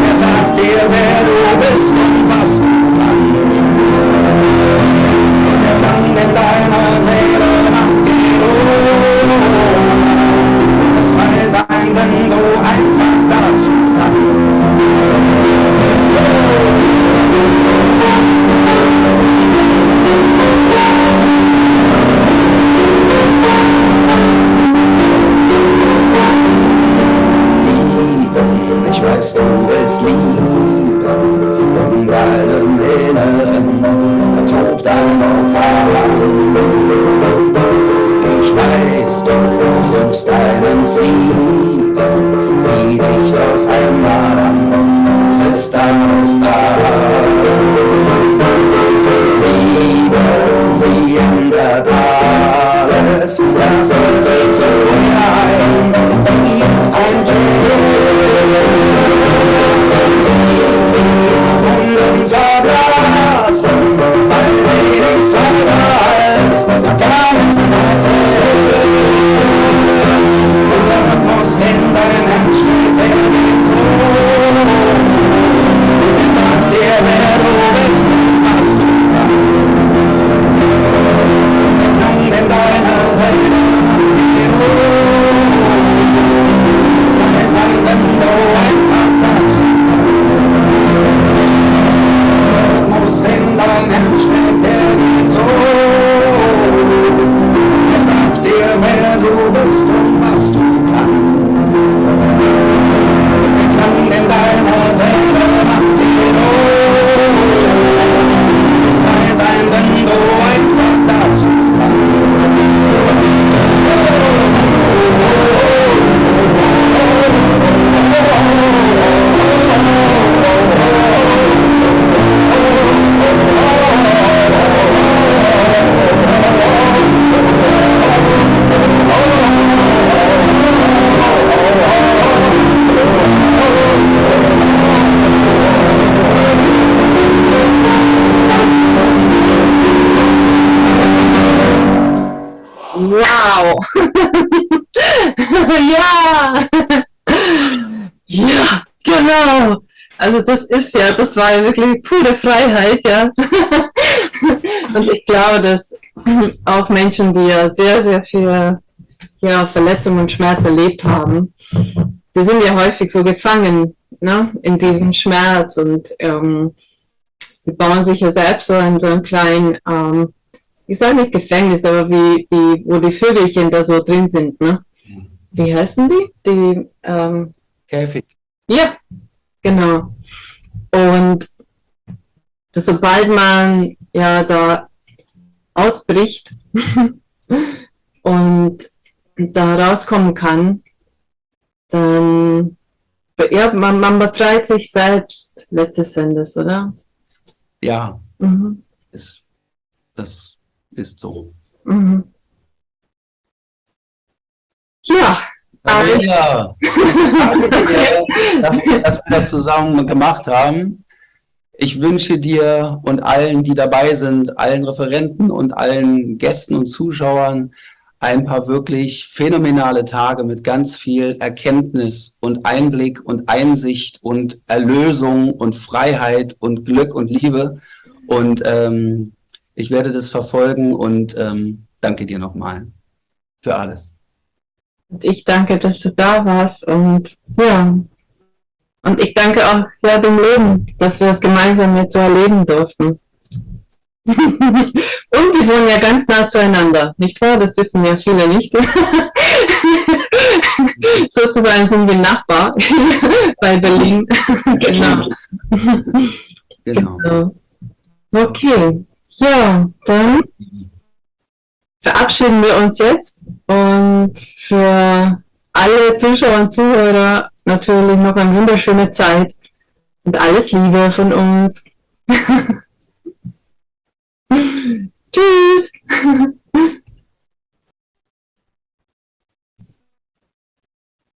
Er sagt dir, wer du bist und was du kannst. Und der Klang in deiner Seele macht die Ruhe. Das Frei das ist ja, das war ja wirklich pure Freiheit, ja. Und ich glaube, dass auch Menschen, die ja sehr, sehr viel ja, Verletzung und Schmerz erlebt haben, die sind ja häufig so gefangen ne, in diesem Schmerz und ähm, sie bauen sich ja selbst so in so einen kleinen ähm, ich sage nicht Gefängnis, aber wie, wie, wo die Vögelchen da so drin sind, ne? Wie heißen die? Die, ähm, Käfig. ja, genau. Und sobald man ja da ausbricht und da rauskommen kann, dann ja, man, man befreit sich selbst letztes Endes, oder? Ja, Mhm. ist, das ist so. Mhm. Ja, Ja, dass, dass wir das zusammen gemacht haben. Ich wünsche dir und allen, die dabei sind, allen Referenten und allen Gästen und Zuschauern ein paar wirklich phänomenale Tage mit ganz viel Erkenntnis und Einblick und Einsicht und Erlösung und Freiheit und Glück und Liebe. Und ähm, ich werde das verfolgen und ähm, danke dir nochmal für alles. Und ich danke, dass du da warst und ja, und ich danke auch ja dem Leben, dass wir es gemeinsam jetzt so erleben durften. und wir wohnen ja ganz nah zueinander, nicht wahr? Das wissen ja viele nicht. Sozusagen sind wir Nachbar bei Berlin. genau. Genau. genau. Okay, ja, dann verabschieden wir uns jetzt und für alle Zuschauer und Zuhörer natürlich noch eine wunderschöne Zeit und alles Liebe von uns. Tschüss!